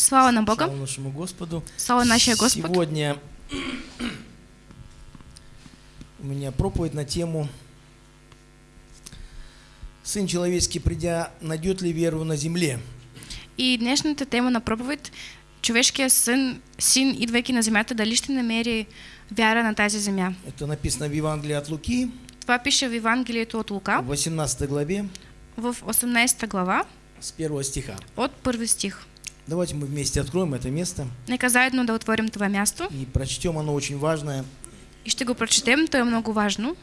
Слава на Бога. Слава нашему Господу. Слава нашему Господу. Сегодня у меня проповедь на тему «Сын человеческий, придя, найдет ли веру на земле?» И днешната тема на проповед човешкият син, син, идвайки на земята, дали ще намери вяра на тази земя. Это написано в Евангелии от Луки, Това пише в Евангелието от Лука, в 18 главе, в 18 глава, с первого стиха. от първи стих. Давайте мы вместе откроем это место Нека заедно да отворим това място и прочтем. Оно очень важное, и ще го прочетем, то е много важно,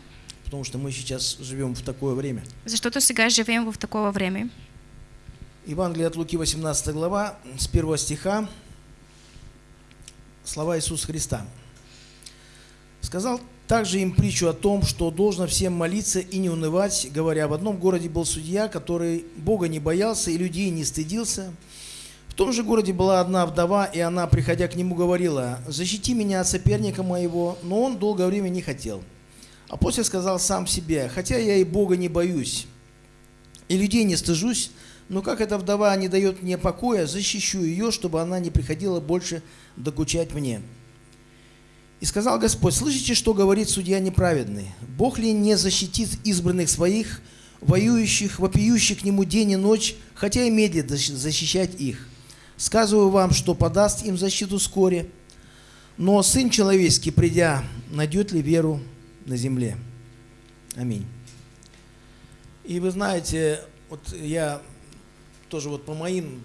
потому что мы сейчас живем в такое время. защото сега живеем в такова време. Евангелие от Луки, 18 глава, с первого стиха, слова Иисуса Христа. Сказал также им притчу о том, что должно всем молиться и не унывать, говоря, в одном городе был судья, который Бога не боялся и людей не стыдился. Том же городе была одна вдова, и она, приходя к нему, говорила, «Защити меня от соперника моего», но он долгое время не хотел. А после сказал сам себе, «Хотя я и Бога не боюсь, и людей не стыжусь, но как эта вдова не дает мне покоя, защищу ее, чтобы она не приходила больше докучать мне». И сказал Господь, слышите, что говорит судья неправедный? Бог ли не защитит избранных своих, воюющих, вопиющих к нему день и ночь, хотя и медлит защ- защищать их? Сказываю вам, что подаст им защиту вскоре. Но Сын Человеческий, придя, найдет ли веру на земле? Аминь. И вы знаете, вот я тоже вот по моим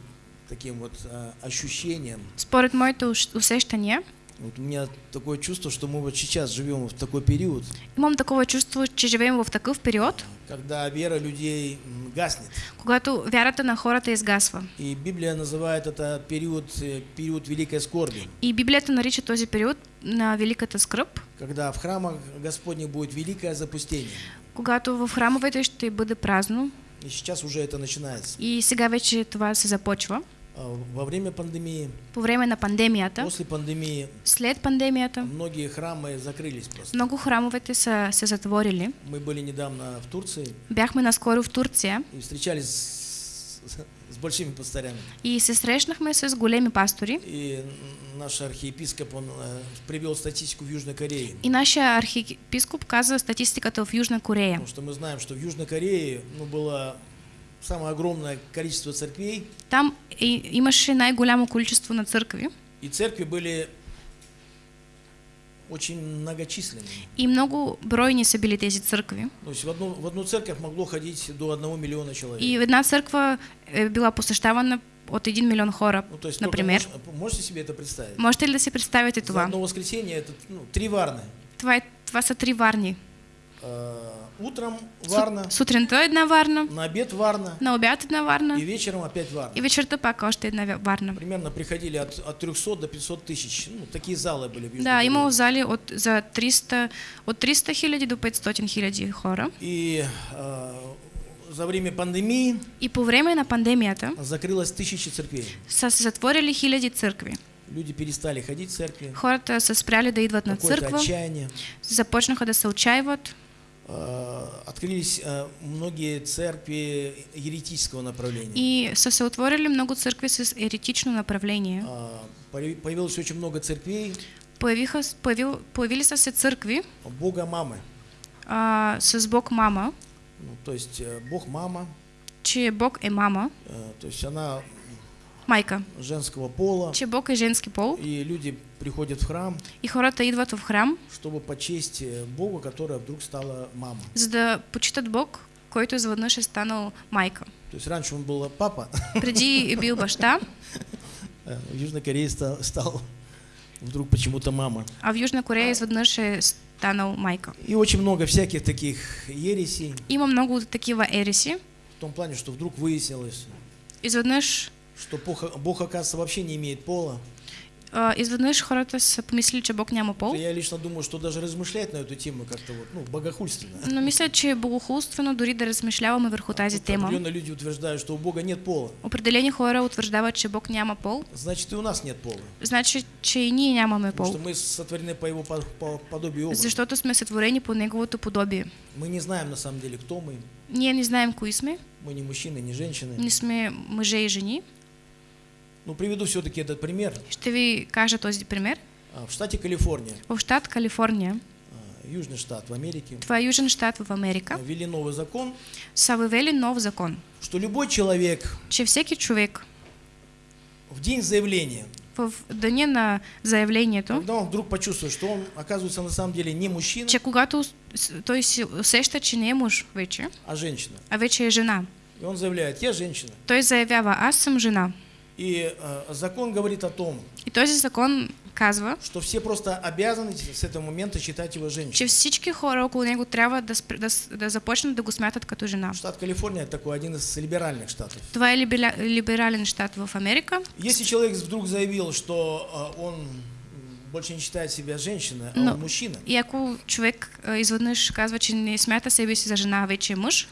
таким вот а, ощущениям, Според моите уш- усещания, вот у меня такое чувство, что мы вот сейчас живем в такой период, имам такова чувство, че живеем в такъв период, когда вера людей гаснет. когато вярата на хората изгасва. И Библия называет это период, э, период великой скорби, И Библията нарича този период на великата скръп, когда в храмах Господних будет великое запустение. когато в храмовете ще бъде празно И сейчас уже это начинается. и сега вече това се започва. А Во время пандемии, По време на пандемията, после пандемии, след пандемията, многие храмы закрылись просто. много храмовете са се затворили. Мы были недавно в Турции Бяхме наскоро в Турция и встречались с, с большими пастырями. и се срещнахме с големи пастори. И наш архиепископ, он э, привел статистику в Южной Корее. И нашия архиепископ каза статистиката в Южна Корея. Потому что мы знаем, что в Южной Корее ну, было самое огромное количество церквей, Там и, имаше най-голямо количество на църкви и церкви были очень многочисленными. и много бройни са били тези църкви. То есть в одну, в одну церковь могло ходить до одного миллиона человек. И една църква е била посещавана от 1 милион хора, ну, то есть например. мож- можете себе это представить? Можете ли да си представите За това? одно воскресенье это ну, три варны. Това, е, това са три варни. Э, утром варна, Сутринта една варна, на обед варна на обяд една варна и вечером опять варна. и вечерта пак още една вя- варна. Примерно приходили от, от 300 до 500 тысяч. Ну, такие залы были в Южной Да, имало зали от, за 300, от 300 хиляди до 500 хиляди хора. И э, за время пандемии И по време на пандемията закрылось тысячи церквей. са се затворили хиляди църкви. Люди перестали ходить в церкви. Хората са спряли да идват на църква, отчаяние. започнаха да се отчаиват. Э, Открылись э, многие церкви еретического направления. И отворили много църкви с еретично направление. А, появи- Появилось очень много церквей Появиха, появил, появили са се църкви Бога мамы. а, с Бог мама, Ну, то есть э, Бог мама, че Бог е мама, то есть она майка, женского пола. че Бог е женски пол И люди приходят в храм, и хората идват в храм, чтобы почесть э, Бога, которая вдруг стала мама. за да почитат Бог, който изведнъж е станал майка. То есть раньше он был папа, Преди бил баща, э, в Южной Корее стал, стал вдруг почему-то мама. а в Южна Корея изведнъж е станал майка. И очень много всяких таких ересей, Има много такива ереси. в том плане, что вдруг выяснилось, Изведнъж, что Бог, Бог оказывается, вообще не имеет пола. а, изведнъж хората са помислили, че Бог няма пол. Я лично думаю, что даже размышлять на эту тему как-то вот, ну, богохульственно. Но мисля, че е богохулствено дори да размишляваме върху тази тема. Определенно люди утверждают, что у Бога нет пола. Определени хора утвърждават, че Бог няма пол. Значит, и у нас нет пола. Значи, че и ние нямаме Потому пол. что мы сотворены по его по- по- подобию и образу. Защото сме сътворени по неговото подобие. Мы не знаем на самом деле, кто мы. Ние не знаем кои сме, Мы не мужчины, не женщины. не сме мъже и жени. Ну, приведу все-таки этот пример. Ще ви кажа този пример. А, В штате Калифорния, В щат Калифорния, а, южный штат в Америке, това е южен щат в Америка, ввели новый закон, са въвели нов закон, что любой человек че всеки човек в день заявления, в деня на заявлението, когда он вдруг почувствует, что он оказывается на самом деле не мужчина, че когато той си усеща, че не е мъж вече, а женщина, а вече е жена, и он заявляет, я женщина. той заявява, аз съм жена. И а, закон говорит о том, И този закон казва, что все просто обязаны с этого момента считать его че женщиной. всички хора около него трябва да, да, да започнат да го смятат като жена. Штат Калифорния такой один из либеральных штатов. Това е либерален щат в Америка. Если человек вдруг заявил, что а, он больше не считает себя женщиной, а Но- он мужчина, И ако човек а, изведнъж казва, че не смята себе си за жена, а вече е мъж,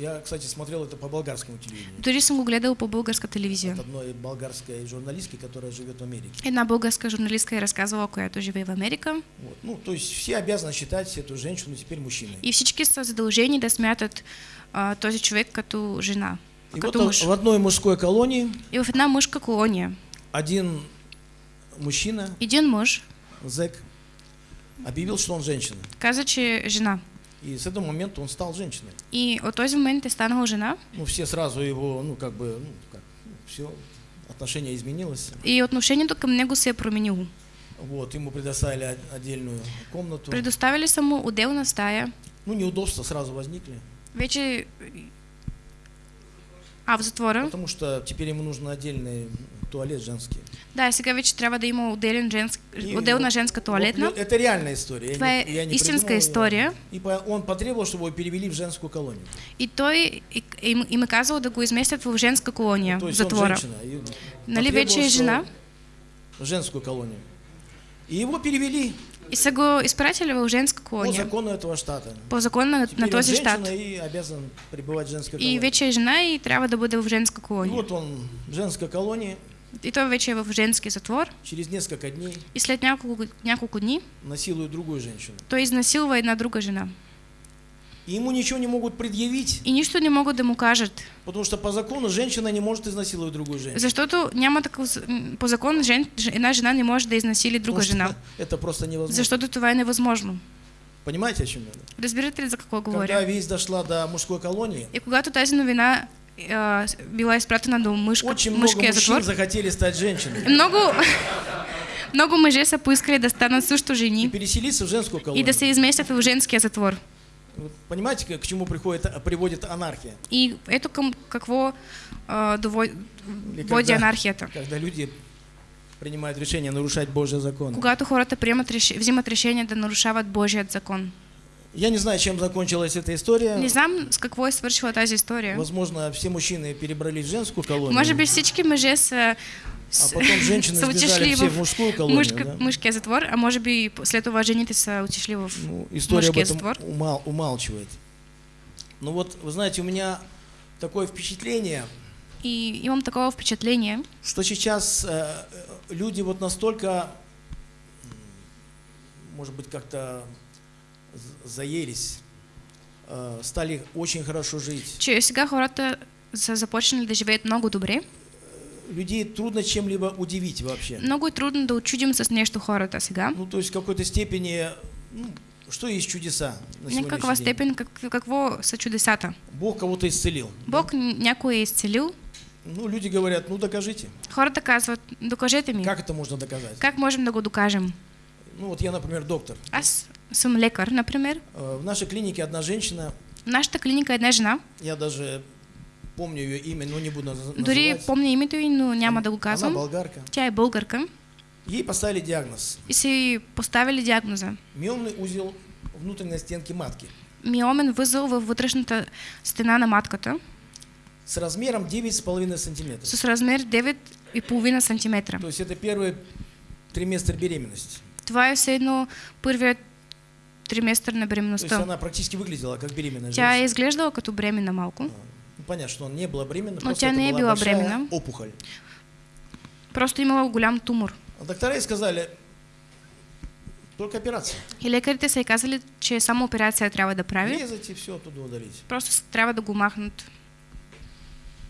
я, кстати, смотрел это по болгарскому телевидению, дори съм го гледал по българска телевизия. от одной болгарской журналистки, которая живет в Америке. Една българска журналистка е разказвала, която живее в Америка. Вот. Ну, то есть все обязаны считать эту женщину теперь мужчиной. И всички са задължени да смятат а, този човек като жена, И като вот мъж. в одной мужской колонии И в една мъжка колония один мужчина, един мъж зэк, объявил, что он женщина. каза, че е жена. И с этого момента он стал женщиной. И от този момент е станала жена. Ну, все сразу его, ну, как бы, ну, как, все, отношение изменилось. И отношението към него се е променило. Вот, ему предоставили отдельную комнату. Предоставили са му отделна стая. Ну, неудобства сразу возникли, Вече... А, в затвора? потому что теперь ему нужен отдельный туалет женский. Да, и сега вече трябва да има отделен женск... И отделна женска туалетна. это реальная история. я Това е я не истинска придумал её. история. И по- он потребовал, чтобы его перевели в женскую колонию. И той и- им, им е казал да го изместят в женска колония, в он затвора. женщина. и Нали вече е жена? В женскую колонию. И его перевели И са го изпратили в женска по колония. закону этого штата. По закон на, на този щат. и обязан пребывать в женской И колонии. вече е жена и трябва да бъде в женска И колония. вот он в женской колонии И той вече в женски затвор. через несколько дней И след няколко, няколко дни насилует другую женщину. той изнасилва една друга жена. И ему ничего не могут предъявить, И нищо не могат да му кажат. потому что по закону женщина не может изнасиловать другую женщину. Защото няма такъв... з- м, По закон жен, ж- една жена не може да изнасили друга Потому что жена. Это просто невозможно. Защото това е невъзможно. Понимаете, о чем я? Разбирате ли за какво Когда говоря? весть дошла до мужской колонии, И когато тази новина била изпратена до мъжка, очень много мужчин затвор, захотели стать женщинами много, много мъже са поискали да станат също и жени переселиться в женскую и колонию. да се изместят в женския затвор. Понимаете, к к чему приходит, а, приводит анархия? И ето към какво а, дово... Или води когда- анархията. Когда люди принимают решение нарушать Божий закон. Когато хората приемат, взимат решение да нарушават Божият закон. Я не знаю, чем закончилась эта история. Не знам с какво е свършила тази история. Возможно, все мужчины перебрались в женскую колонию, Може би всички мъже са, а с- потом женщины сбежали все в мужскую колонию. мъжка, да? мъжкия затвор, а може би след това жените са отишли в Ну, история об этом затвор. умал- умалчивает. Ну вот, вы знаете, у меня такое впечатление, И имам такова впечатление, что сейчас э, э, люди вот настолько, может быть, как-то заелись, э, стали очень хорошо жить. че сега хората са започнали да живеят много добре. Людей трудно чем-либо удивить вообще. Много трудно да очудим с нещо хората сега. Ну, то есть в какой-то степени, ну, что есть чудеса на В някаква сегодняшний день? степен как, какво са чудесата. Бог кого-то исцелил. Бог някой е изцелил. Ну, люди говорят, ну докажите. Хората казват, докажете ми. Как это можно доказать? Как можем да го докажем? Ну, вот я, например, доктор. Аз съм лекар, например. Э, В нашей клинике одна женщина, В нашата клиника е една жена. я даже помню ее имя, но не буду Дори называть. помня името й, но няма да го Она болгарка. Тя е българка. Ей поставили диагноз. И й поставили диагноза. Миомный узел внутренней стенки матки Миомен възъл във вътрешната стена на матката с размером 9,5 сантиметров. с размер 9,5 см. То есть это первый триместр беременности. Това е все едно първият триместър на То есть она практически выглядела как беременная Тя женщина. изглеждала като бременна малко. Ну, понятно, что она не была беременна, Но просто тя не была большая бременна. опухоль. Просто имала голям тумор. А доктора сказали, только операция. И лекарите са й казали, че само операция трябва да прави. Резать и все оттуда удалить. Просто трябва да го махнат.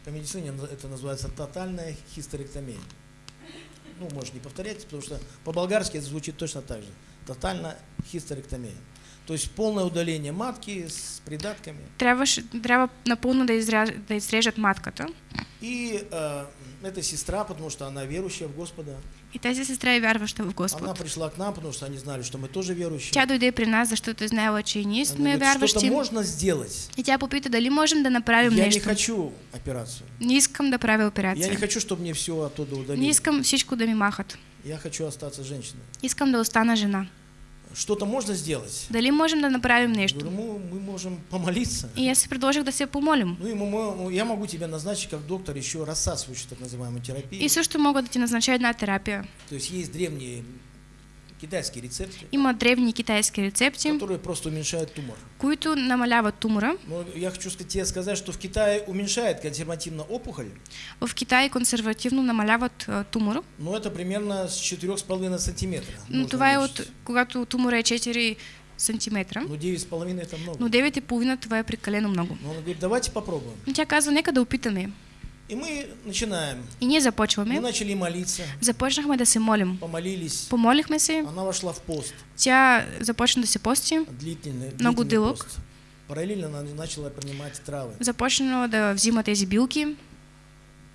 По медицине это называется тотальная хистерэктомия. Ну, можешь не повторять, потому что по-болгарски это звучит точно так же. Тотальная хистерэктомия. То есть полное удаление матки с придатками. Трябваше, трябва напълно да, изря, да изрежат матката. И э, эта сестра, потому что она верующая в Господа, И тази сестра е вярваща в она Господ. пришла к нам, потому что они знали, что мы тоже верующие. Тя дойде при нас, защото е знаела, че и ние Она сме говорит, что-то вярващи. можно сделать. И тя попита дали можем да направим Я не нещо. хочу операцию. Не искам да правя Я не хочу, чтобы мне все оттуда Не удалили. искам всичко да ми махат. Я хочу остаться женщиной. Искам да остана жена. Что-то можно сделать? Дали можем да направим нещо? говорю, мы, мы можем помолиться. И аз си предложих да се помолим. Ну мы- мы- я могу тебя назначить как доктор еще рассасывающую так называемую терапию. И също мога да ти назнача една терапия. То есть есть древние китайские рецепты, Има древни китайски рецепти, которые просто уменьшают тумор. които намаляват тумора. Но я хочу сказать, тебе сказать, что в Китае уменьшает консервативно опухоль, В Китай консервативно намаляват тумора. но это примерно с 4,5 сантиметра. Но можно това е от когато тумора е 4 сантиметра. Ну 9,5 это много. Но 9,5 това е прекалено много. Но он говорит, давайте попробуем. Но тя казва, нека да опитаме. И мы начинаем. И ние Мы започваме. начали молиться, Започнахме да се молим. помолились. Помолихме се, Она вошла в пост, тя започна да се пости, длительный, Много длительный дылок. пост. Параллельно она начала принимать травы. започна да взима тези билки.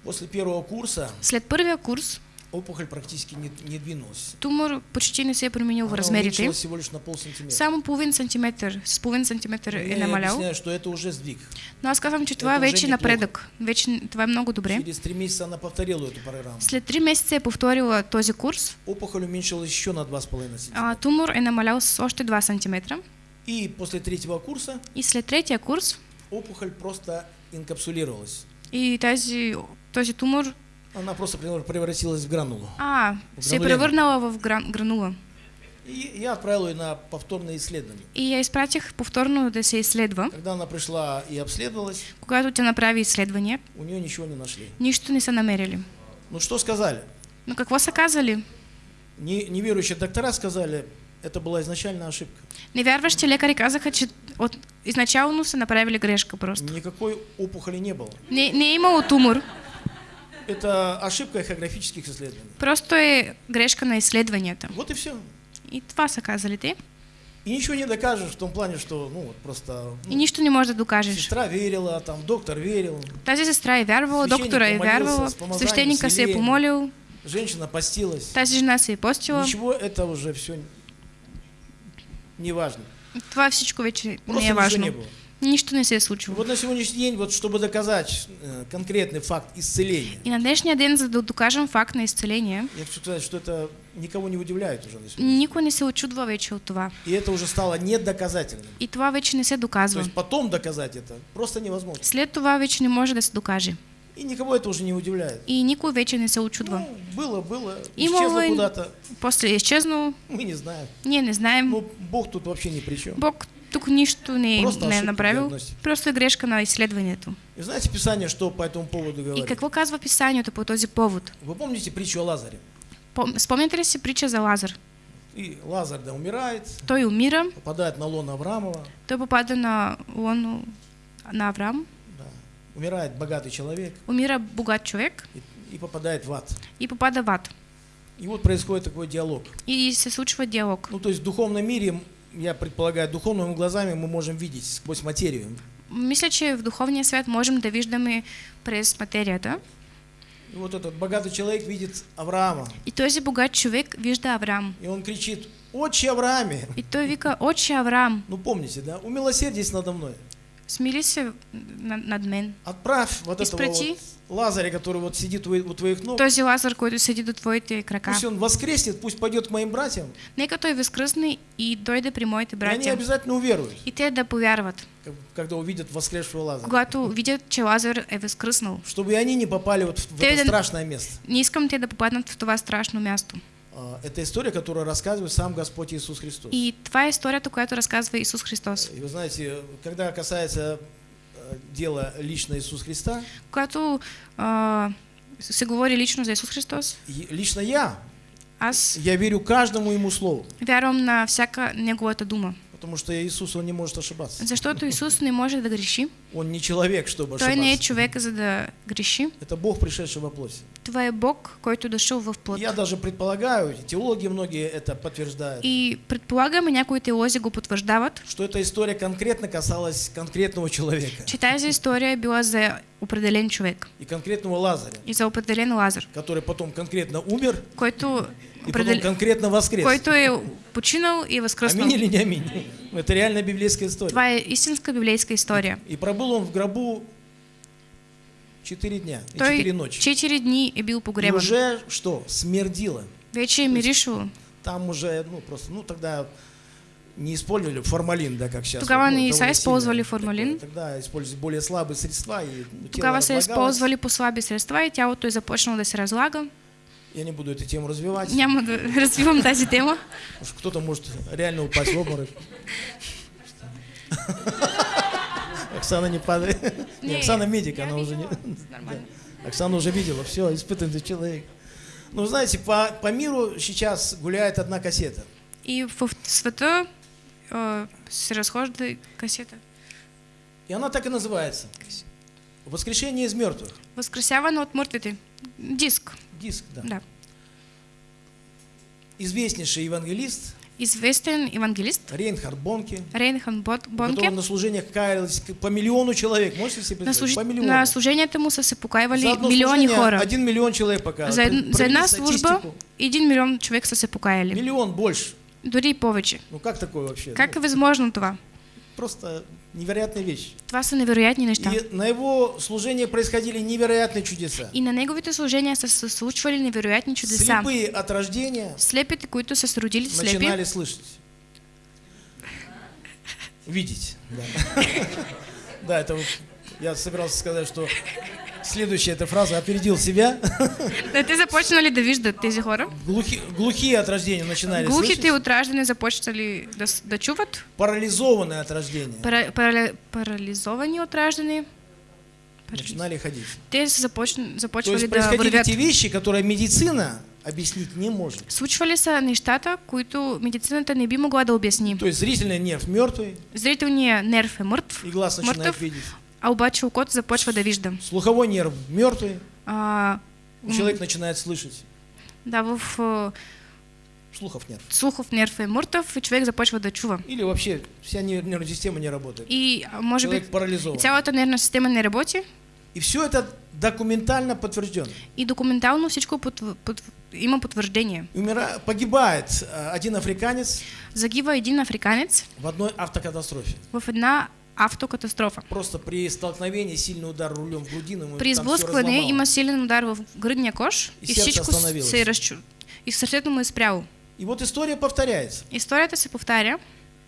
После первого курса След първия курс опухоль практически не, не двинулась. тумор почти не се е променил в размерите. всего лишь на пол сантиметра. Само половин сантиметър, с половин сантиметър е я намалял. объясняю, что это уже сдвиг. Но аз казвам, че това е вече напредък. Вече това е много добре. Через три месяца она повторила эту программу. След 3 месеца е повторила този курс. Опухоль уменьшилась еще на 2,5 А, сантиметра. тумор е намалял с още 2 сантиметра. И после третьего курса И след третия курс опухоль просто инкапсулировалась. и тази, този тумор Она просто превр- превратилась в гранулу. а, се е Гранулема. превърнала в гран, гранула. И я отправил ее на повторное исследование. И я изпратих повторно да се изследва. Когда она пришла и обследовалась, Когато тя направи изследвания, у нее ничего не нашли. нищо не са намерили. Ну что сказали? Но какво са казали? Не- неверующие доктора сказали, это была изначальная ошибка. Невярващи лекари казаха, че от изначално са направили грешка просто. Никакой опухоли не было. Не, не имало тумор, Это ошибка эхографических исследований. просто е грешка на изследванията. Вот и все. И това са казали те. И ничего не докажешь в том плане, что ну вот просто ну, И нищо не може да докажеш. сестра верила, там доктор верил, Тази сестра е вярвала, Свещеник доктора е помолился вярвала, с помазанием, свещеника се е помолил, женщина постилась. тази жена се е постила. Ничего это уже все не важно. Това всичко вече не Просто е ничего важно. не было. Нищо не се е случило. вот на сегодняшний день, вот чтобы доказать э, конкретный факт исцеления, И на днешния ден, за да докажем факт на изцеление, я хочу сказать, что это никого не удивляет уже на сегодня. никой не се очудва вече от това. И это уже стало недоказательным. И това вече не се То доказва. есть потом доказать это просто невозможно. След това вече не може да се докаже. И никого это уже не удивляет. И никой вече не се очудва. Ну, было, было, исчезло куда-то, После е изчезнало, мы не знаем. ние не знаем. Ну, Бог тут вообще ни при чем. Бог тук нищо не, Просто не е направил. Просто е грешка на изследването. И знаете Писание, что по этому поводу И говорит? какво казва писанието по този повод? Вы помните притчу о Лазаре? Пом- Спомняте ли си притча за Лазар? И Лазар, да, умирает, Той умира, попадает на лоно Авраамова, той попада на лоно на Авраам, да. умирает богатый человек умира богат човек и, и попадает в ад. и попада в ад. И вот происходит такой диалог. И се случва диалог. Ну, то есть в духовном мире, я предполагаю, духовными глазами мы можем видеть сквозь материю. Мисля, че в духовния свят можем да виждаме през материята. И вот этот богатый человек видит Авраама, И този богат човек вижда Авраам. и он кричит, «Отче Аврааме!» И той вика, отче Авраам, Ну, помните, да? «Умилосердись надо мной». Смили се на- над мен. Отправь вот этого Изпрати. вот Лазаря, который вот сидит у, у твоих ног. Този Лазар, който седи до твоите крака. Пусть он воскреснет, пусть пойдет к моим братьям, Нека той възкръсне и дойде при моите и они обязательно уверуют, И те да повярват, когда увидят воскресшего Лазаря. когато видят, че Лазар е възкръснал. Чтобы и они не попали вот в, Те это да- страшное место. Не искам те да попаднат в това страшно място. А, Это история, которую рассказывает сам Господь Иисус Христос. И това е историята, която разказва Исус Христос. И вы знаете, когда касается э, дела лично Иисуса Христа, Когато а, се говори лично за Исус Христос, лично я, аз я верю каждому Ему слову. вярвам на всяка Неговата дума. Потому что Иисус, Он не может ошибаться. Защото Исус не може да греши. Он не человек, чтобы Той не е ошибаться. човек, за да греши. Это Бог, пришедший во плоти. Това е Бог, който дошъл в плът. Я даже предполагаю, и теологи многие это подтверждают, И предполагам, и някои теолози го потвърждават, что эта история конкретно касалась конкретного человека че тази история била за определен човек и конкретного Лазаря, и за определен Лазар, который потом конкретно умер който, и потом определ... конкретно воскрес. който е починал и възкръснал. Аминь или не аминь? Это реальная библейская история. Това е истинска библейска история. И пробыл он в гробу 4 дня и Той 4 ночи. 4 дни е бил И погребан. уже что? Смердило. Вече е миришало. Там уже, ну просто, ну тогда не использовали формалин, да, как сейчас. Тогава ну, не са сильно формалин. такое. Тогда использовали более слабые средства. И, Тогава са разлагалось. използвали по-слаби средства и тялото е започнало да се разлага. Я не буду эту тему развивать, Няма да развивам тази тема. кто-то может реально упасть в обморок. Оксана не падает. Не, Не, Оксана медик, она уже не... Оксана уже видела, все, испытанный человек. Ну, знаете, по, по миру сейчас гуляет одна кассета. И в света э, се разхожда касета. И она так и называется. Воскрешение из мертвых. Възкресяване от мъртвите. Диск, Диск, да. да. Известнейший евангелист Известен евангелист Рейнхард Бонке, Рейнхан Бот- у которого Бонке. на служениях каялись по миллиону человек. Можете себе На, представить? служ... По миллиону. на служенията му са се За одно служение хора. Один миллион человек пока. За, ед... за една служба един милион човек са се покаяли. Миллион больше. Дори и повече. Ну как такое вообще? Как е Ну, възможно това? просто невероятная вещь. Това са невероятни неща. И на его служении происходили невероятные чудеса. И на неговите служения са се случвали невероятни чудеса. Слепые от рождения Слепите, които са се родили слепи, начинали слышать. Видеть. Да, Да, это я собирался сказать, что следующая эта фраза опередил себя. да те започнали да виждат тези хора. Глухи- глухие от рождения начинали Глухите слышать. от раждане започнали да, да чуват. Парализованные от рождения Пара, пара, парализовани от. Парализ- начинали ходить. Те започ... То започвали есть да происходили вървят. те вещи, которые медицина объяснить не может. Случвали са нещата, които медицината не би могла да обясни. То есть зрительный нерв мертвый, Зрителният нерв е мъртв, и глаз начинает мъртъв, видеть. А обаче окото започва да вижда. Слуховой нерв мертвый, А, человек начинает слышать. да, в а, Слухов нет. слухов нерв е мъртъв и човек започва да чува. Или вообще вся нер- нервная система не работает. И а, може би Человек парализован. цялата нервна система не работи И все это документально подтверждено. и документално всичко под, под, има потвърждение. Умира, погибает э, один африканец Загива един африканец в одной автокатастрофе. в една автокатастрофа. Просто при столкновении сильный удар рулем в грудину. При там сблъскване има силен удар в гръдния кош И и, всичко се разчу... И сърцето му е спряло. И вот история повторяется. Историята се повтаря.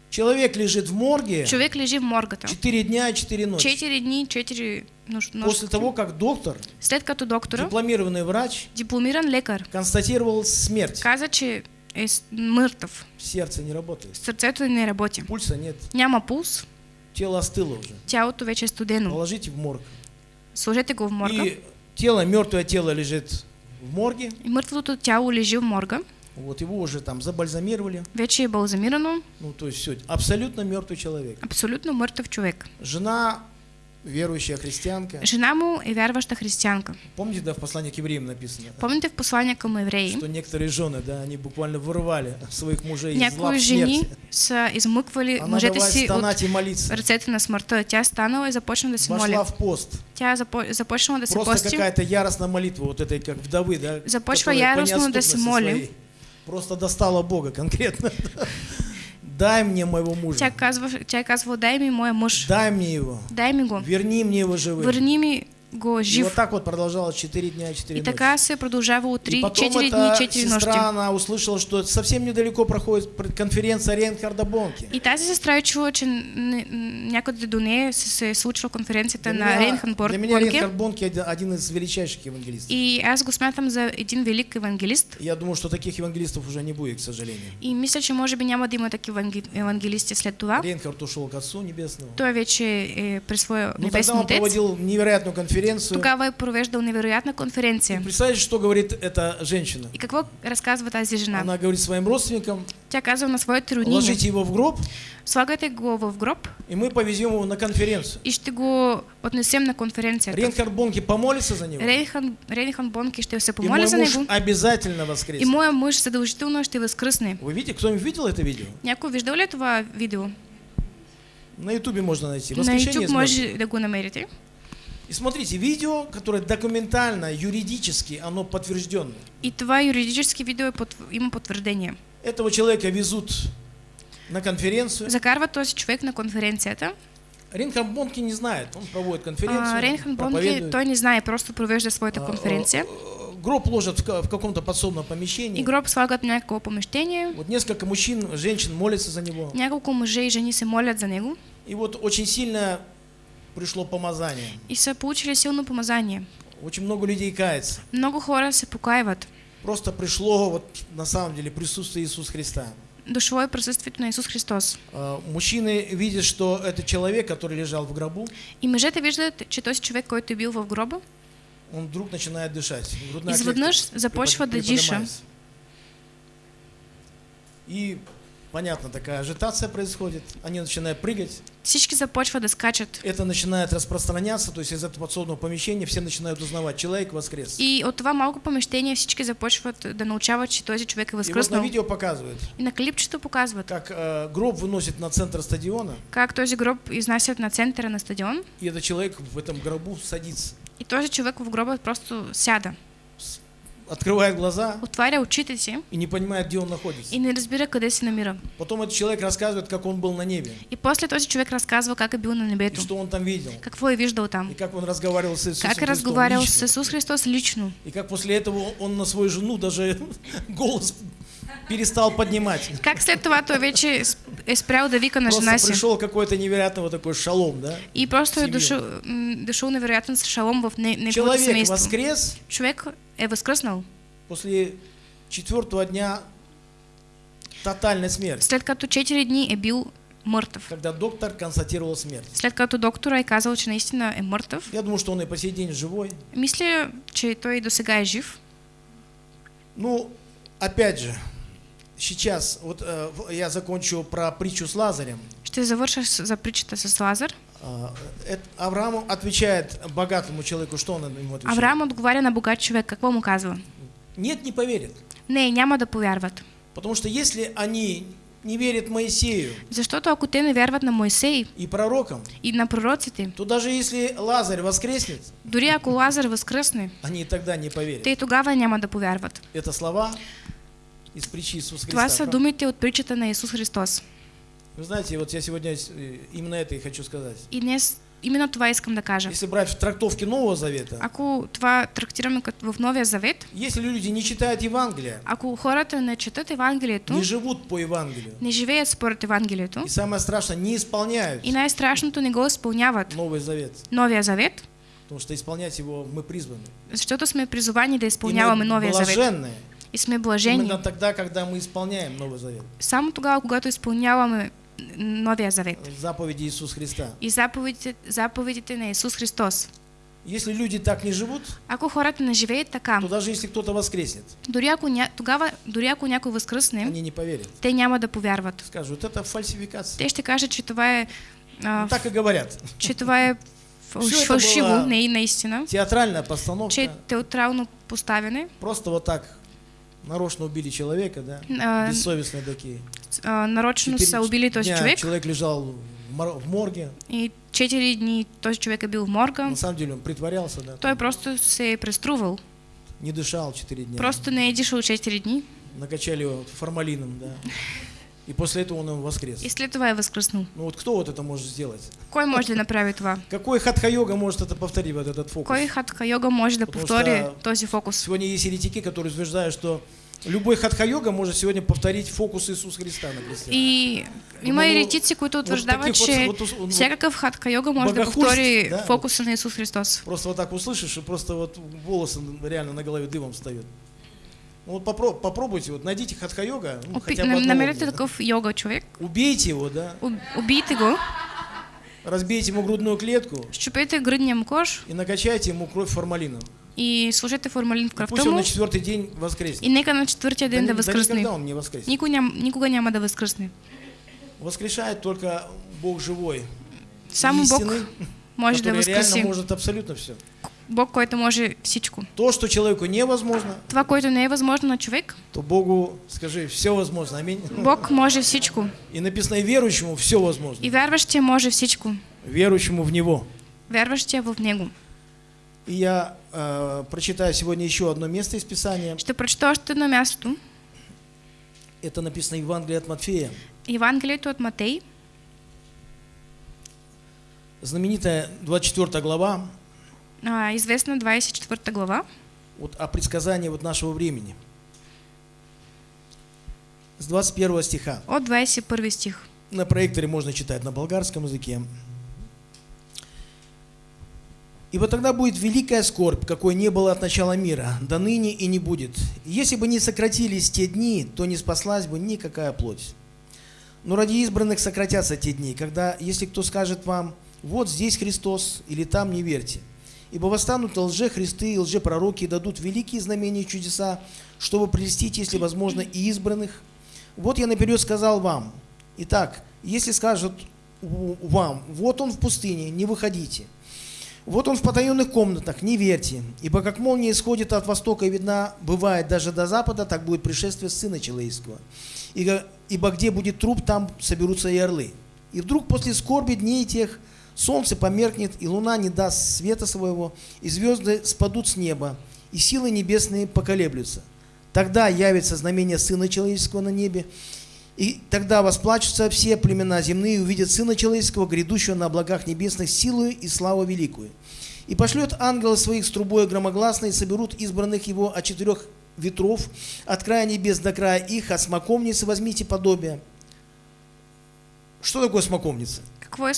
Человек лежит в морге Човек лежи в моргата. 4 дня и 4 ночи. 4 дни, 4 нощ. нощ. После того, как доктор, След като доктора, дипломированный врач, дипломиран лекар, констатировал смерть. каза, че е с- мъртъв. Сердце не работает. Сърцето не работи. Пульса нет. Няма пулс, Тело остыло уже. тялото вече е студено. Положите в морг. Сложете го в морга. И тело, мертвое тело лежит в морге. И мъртвото тяло лежи в морга. Вот его уже там забальзамировали. Вече е балзамирано. Ну, то есть все. Абсолютно мертвый человек. Абсолютно мъртъв човек. Жена, верующая христианка. Жена му е вярваща християнка. Помните, да, в послании к евреям написано? Помните в послание към евреи? Что некоторые жены, да, они буквально вырывали своих мужей из лап жени са измъквали Она мъжете си от и ръцете на смъртта. Тя станала и започна да се Вошла моля. в пост. Тя запо- започнала да се Просто пости. какая-то яростная молитва, вот этой, как вдовы, да? Започва яростно да се моли. своей Просто достала Бога конкретно. Дай мне моего мужа. Тя, казва, тя е казвала, дай ми моя мъж. Дай мне его. Дай ми го. Верни мне его живым. Върни ми го И жив. вот так вот продолжалось 4 дня и 4 И ночи. така се продължава от И 3, потом 4 дни, эта 4 нощи. сестра, она услышала, что совсем недалеко проходит пр- конференция Рейнхарда Бонки. И тази сестра чула, че н- н- някъде до нея се, случва конференцията на Рейнхан Бор- для меня. Рейнхард Бонки один- один из величайших евангелистов. И аз го смятам за един велик евангелист. Я думаю, что таких евангелистов уже не будет, к сожалению. И мисля, че може би няма да има такива евангелисти след това. Рейнхард ушел к Отцу Небесному. Той вече е при своя Ну, тогда небесен он отец. проводил невероятную конференцию конференцию. Тогава е провеждал невероятна конференция. Представляете, что говорит эта женщина? И какво разказва тази жена? Она говорит своим родственникам, Тя казва на своите роднини, ложите его в гроб, слагайте го в гроб и мы повезем его на конференцию. и ще го отнесем на конференцията. Рейнхард Бонки помолится за него, Рейхан, Рейхан Бонки ще се и помоли мой за муж него обязательно и воскреснет. моя мъж задължително ще възкръсне. Вы видите, кто-нибудь видел это видео? Някой виждал ли това видео? На ютубе можно найти. На Воскрешение мертвых. може да го намерите. И смотрите, видео, которое документально, юридически, оно подтвержденное. И това юридически видео е потв... има потвърждение. Этого человека везут на конференцию. Закарва този човек на конференцията. Рейнхард Бонки не знает, он проводит конференцию, А, Рейнхан Бонки той не знае, просто провежда своята А, конференция. а, Гроб ложат в в каком-то подсобном помещении. И гроб слагат в някакво помещение. Вот несколько мужчин, женщин молятся за него. Няколко мъже и жени се молят за него. И вот очень сильно пришло помазание. И са получили силно помазание. Очень много людей кается. Много хора се покаиват. Просто пришло вот на самом деле присутствие Иисуса Христа. Дошло е присъствието на Исус Христос. А, Мужчины видят, что это человек, который лежал в гробу, И мъжете виждат, че този човек, който е бил в гроба, он вдруг начинает дышать. Изведнъж започва да диша. И понятно, такая ажитация происходит. Они начинают прыгать. Всички започват да скачат. Это начинает распространяться, то есть из этого подсобного помещения все начинают узнавать, человек воскрес. И от това малко помещение всички започват да научават, че този човек е И вот на възкръснал. видео показывают, И на клипчето показват как э, гроб выносит на центр стадиона, как този гроб изнасят на центъра на стадион и этот человек в этом гробу садится, и този човек в гроба просто сяда, открывает глаза отваря очите си и не понимает, где он находится. и не разбира къде се намира. Потом этот человек рассказывает, как он был на небе, И после този човек разказва как е бил на и небето, что он там видел, какво е виждал там, и как он разговаривал с Иисусом как е Христом разговарял лично. с Исус Христос лично. И как после этого он на свою жену даже голос перестал поднимать. Как след това той вече е спрял да вика на Просто жена си. пришел какой-то невероятный вот такой шалом, да? И просто е дошъл, дошъл невероятен шалом в не, неговото Человек семейство. воскрес Човек е възкръснал. после четвертого дня тотальной смерти, След като 4 дни е бил мъртъв. когда доктор констатировал смерть. След като доктора е казал, че наистина е мъртъв, Я думаю, что он и по сей день живой. мисля, че той и до сега е жив. Ну, опять же, сейчас, вот э, я закончу про притчу с Лазарем. Ще завърша с- за притчата с Лазар. А, Авраам отвечает богатому человеку, что он ему отвечает? Авраам отговаря на богат човек. Какво му казва? Нет, не поверит. Не, няма да повярват. Потому что если они не верят Моисею Защото ако те не вярват на Моисей и пророкам, и на пророците, то даже если Лазарь воскреснет, дори ако Лазар възкръсне, они и тогда не поверят. те и тогава няма да повярват. Это слова из притчи Иисуса Това Христа. са думите от притчата на Исус Христос. Вы знаете, вот я сегодня э, именно это и хочу сказать. И днес именно това искам да кажа. Если брать в трактовке Нового Завета, Ако това трактираме като в Новия Завет, если люди не читают Евангелие, ако хората не четат Евангелието, не живут по Евангелию, не живеят според Евангелието и самое страшное, не исполняют и най-страшното не го изпълняват Новый Завет, Новия Завет, потому что исполнять его мы призваны. защото сме призовани да изпълняваме Новия Завет. И сме блажени. именно тогда, когда мы исполняем Новый Завет. Само тогава, когато изпълняваме Новия Завет Заповеди Иисуса Христа. и заповедите, заповедите на Исус Христос. Если люди так не живут, Ако хората не живеят така, то даже если кто-то воскреснет, дори ако, ня... тогава, дори ако някой възкръсне, они не поверят. те няма да повярват. Скажут, это фальсификация. Те ще кажат, че това е, а, Ну, так и говорят. че това е фалшиво, не и наистина, Театральная че постановка. е театрално поставяне, Просто вот так нарочно убили человека, да? а, Бессовестные такие. а, нарочно Четыре убили този дня човек человек лежал в мор- в морге. и 4 дни този човек е бил в морга. На самом деле он притворялся, да? Той просто се е преструвал. Не дышал 4 дня. Просто не е дишал 4 дни Накачали его формалином, да? И после этого он воскрес. и след това е възкръснал. Ну вот кто вот это может сделать? Кой може да направи това? Какой хатха-йога может это повторить, вот этот фокус? Кой хатха йога може да Потому повтори что този фокус? Сегодня есть еретики, которые утверждают, что любой хатха-йога может сегодня повторить фокус Иисуса Христа на кресте. И има еретици, които вот- че вот всякакъв хатха йога може да богохульств, повтори да, фокуса на Исус Христос. Просто вот так услышишь, и просто вот волосы реально на голове дымом встают. Ну вот попро- попробуйте, вот найдите хатха-йога, ну, хотя бы нам- одного, Намерете да. такъв йога човек, убейте его, да, уб- убийте го, разбейте ему грудную клетку щупете гръдния му кош и накачайте ему кровь формалином. и сложете формалин в И кръвта пусть он на четвертый день и воскреснет. нека на четвъртия ден да, да ни- да никогда он не воскреснет. Никога, ням, никога няма да възкръсне. Воскрешает только Бог живой. Само Бог истинный, може да который реально может абсолютно все. Бог, който може всичко. То, что человеку невозможно, Това, което не е възможно на човек, то Богу, скажи, все возможно. Аминь. Бог може всичко. И написано, и верующему все возможно. И вярващия може всичко. Верующему в Него. Вярващия в Него. И я э, прочитаю сегодня еще одно место из Писания. Ще прочета още едно място. Это написано в Евангелии от Матфея. Евангелието от Матей, Знаменитая 24 глава а, известна 24 глава, вот, о предсказании вот нашего времени. С 21 стиха. от 21 стих. На проекторе можно читать на болгарском языке. Ибо тогда будет великая скорбь, какой не было от начала мира, до ныне и не будет. И Если бы не сократились те дни, то не спаслась бы никакая плоть. Но ради избранных сократятся те дни, когда, если кто скажет вам, вот здесь Христос, или там не верьте. Ибо восстанут лже-христы и лже-пророки и дадут великие знамения и чудеса, чтобы прелестить, если возможно, и избранных. Вот я наперед сказал вам. Итак, если скажут вам, вот он в пустыне, не выходите. Вот он в потаенных комнатах, не верьте. Ибо как молния исходит от востока и видна бывает даже до запада, так будет пришествие Сына Человеческого. Ибо, ибо где будет труп, там соберутся и орлы. И вдруг после скорби дней тех солнце померкнет, и луна не даст света своего, и звезды спадут с неба, и силы небесные поколеблются. Тогда явится знамение Сына Человеческого на небе, и тогда восплачутся все племена земные и увидят Сына Человеческого, грядущего на облаках небесных, силою и славу великую. И пошлет ангелы своих с трубой громогласной, и соберут избранных его от четырех ветров, от края небес до края их, от смоковницы возьмите подобие. Что такое смоковница? Какво е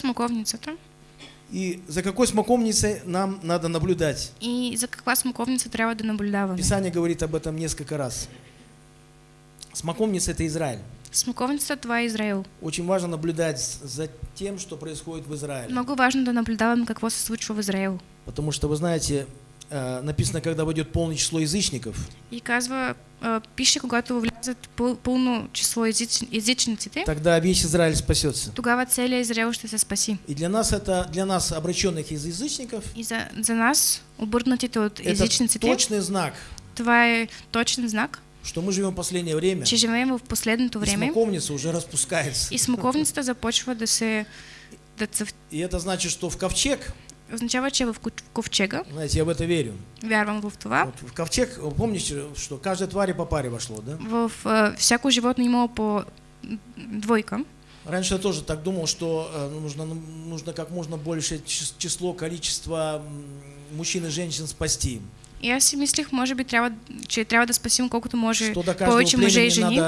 И за какой смоковницей нам надо наблюдать? И за каква смоковница трябва да наблюдаваме? Писание говорит об этом несколько раз. Смоковница – это Израиль. Смоковницата това Израил. Очень важно наблюдать за тем, что происходит в Израиле. Много важно да наблюдаваме какво се случва в Израил. Потому что, вы знаете, написано, когда войдет полное число язычников, И казва, а, пише, когато влязат пъл- пълно число езичниците, тогда весь Израиль спасется. тогава целият Израил ще се спаси. И для нас это, для нас, обращенных из язычников, И за, за нас, обърнатите от это езичниците, точный знак, това е точен знак, что мы живем в последнее время, че живеем в последното и време смоковница уже распускается. и смоковницата започва да се да цъф... И это значит, что в ковчег, означава, че в ковчега, знаете, я в это верю. вярвам в това, Вот в ковчег, помните, что каждой твари по паре вошло, да? в а, всяко животно имало по двойка. Раньше я тоже так думал, что э, нужно, нужно как можно больше чис- число, количество мужчин и женщин спасти. И аз си мислих, може би трябва, че трябва да спасим колкото може повече мъже и жени,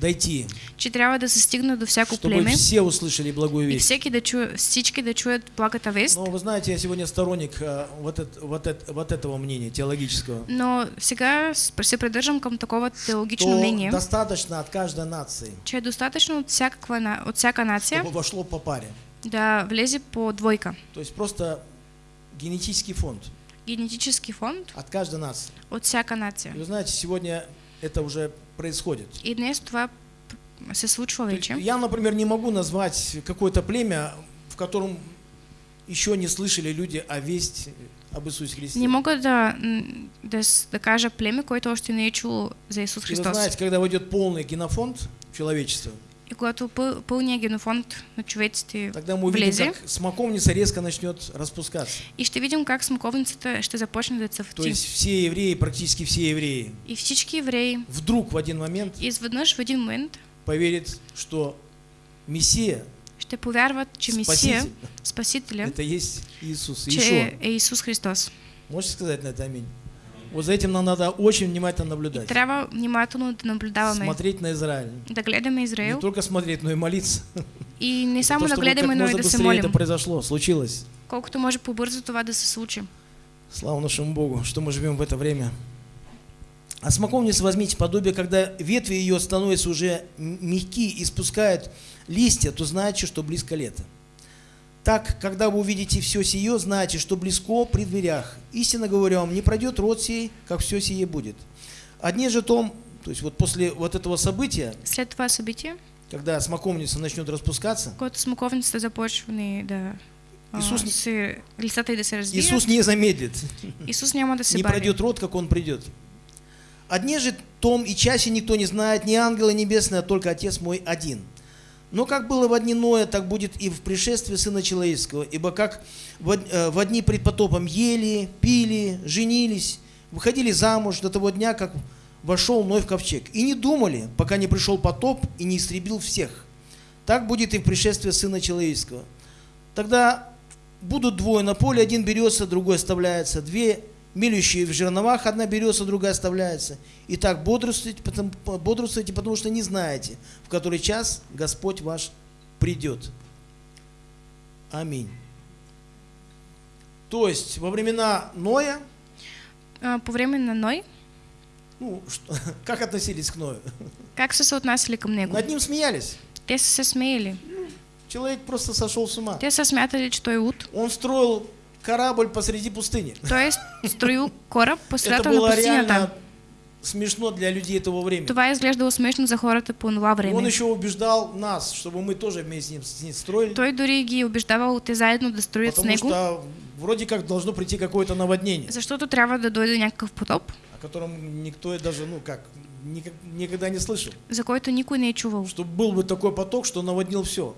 дойти, че трябва да се стигне до всяко чтобы племе все услышали благую и весть. всеки да чуе, всички да чуят благата вест. Но вы знаете, я сегодня сторонник э, вот, эт- вот, эт- вот этого мнения теологического. Но сега се придържам към такова теологично мнение, достаточно от каждой нации, че е достатъчно от, всякаква, на- от всяка нация чтобы вошло по паре. да влезе по двойка. То есть просто генетический фонд Генетически фонд от каждой нации. от всяка нация. И вы знаете, сегодня это уже происходит. И днес това се случва вече. Я, например, не могу назвать какое-то племя, в котором еще не слышали люди о весть об Иисусе Христе. Не мога да, да, с- да кажа племе, което още не чуло за Исус И вы Христос. знаете, когда войдет полный генофонд человечества, И когато пъл, пълния генофонд на човеците тогда мы увидим, влезе как смоковница резко начнет распускаться. и ще видим как смоковницата ще започне да То цъфти. есть все евреи, практически все евреи, И всички евреи вдруг в один момент изведнъж в един момент поверят, что Мессия, ще повярват, че Спаситель, Спасителя, это есть Иисус, че Иешуа. е Исус Христос. Можете сказать на это аминь? Вот за этим нам надо очень внимательно И наблюдать. трябва внимателно да наблюдаваме, Смотреть на Израиль. да гледаме Не Израил только смотреть, но и молиться. и не само да гледаме, но и да се молим. это произошло, случилось. Колкото може по-бързо това да се случи. Слава нашему Богу, что мы живем в это время. А смоковница возьмите подобие, когда ветви ее становятся уже м- мягки и спускают листья, то знаете, что близко лето. Так, когда вы увидите все сие, знайте, что близко при дверях. Истинно говорю вам, не пройдет род сей, как все сие будет. Одни же том, то есть вот после вот этого события, След това събитие, когда смоковница начнет распускаться, когато смоковницата започне да а, Исус не- се, да развият, Иисус не замедлит, Исус няма да се не бави. пройдет род, как он придет. Одни же том и часе никто не знает, ни ангелы небесные, а только Отец мой один. Но как было в дни Ноя, так будет и в пришествии Сына Человеческого. Ибо как э, в дни пред потопом ели, пили, женились, выходили замуж до того дня, как вошел Ной в ковчег. И не думали, пока не пришел потоп и не истребил всех. Так будет и в пришествии Сына Человеческого. Тогда будут двое на поле, один берется, другой оставляется. Две мелющие в жерновах, одна берется, другая оставляется. И так бодрствуйте, потому, бодрствуйте, потому что не знаете, в который час Господь ваш придет. Аминь. То есть во времена Ноя, А, По време на Ной, ну, что- как относились к Ною? как са се отнасяли към него? Над ним смеялись. Те са се смеяли. Человек просто сошел с ума. Те са смятали, че той е луд. Он строил корабль посреди пустыни. Той е строил кораб по Это средата на было реально смешно для людей этого времени. Това изглеждало смешно за хората по това Он време. еще убеждал нас, чтобы мы тоже вместе с ним, с ним строили. Той дори ги убеждавал те заедно да строят с Потому него, что вроде как должно прийти какое-то наводнение, защото трябва да дойде някакъв потоп, о котором никто и даже, ну как, никогда не слышал. за който никой не е чувал. Чтобы был бы такой поток, что наводнил все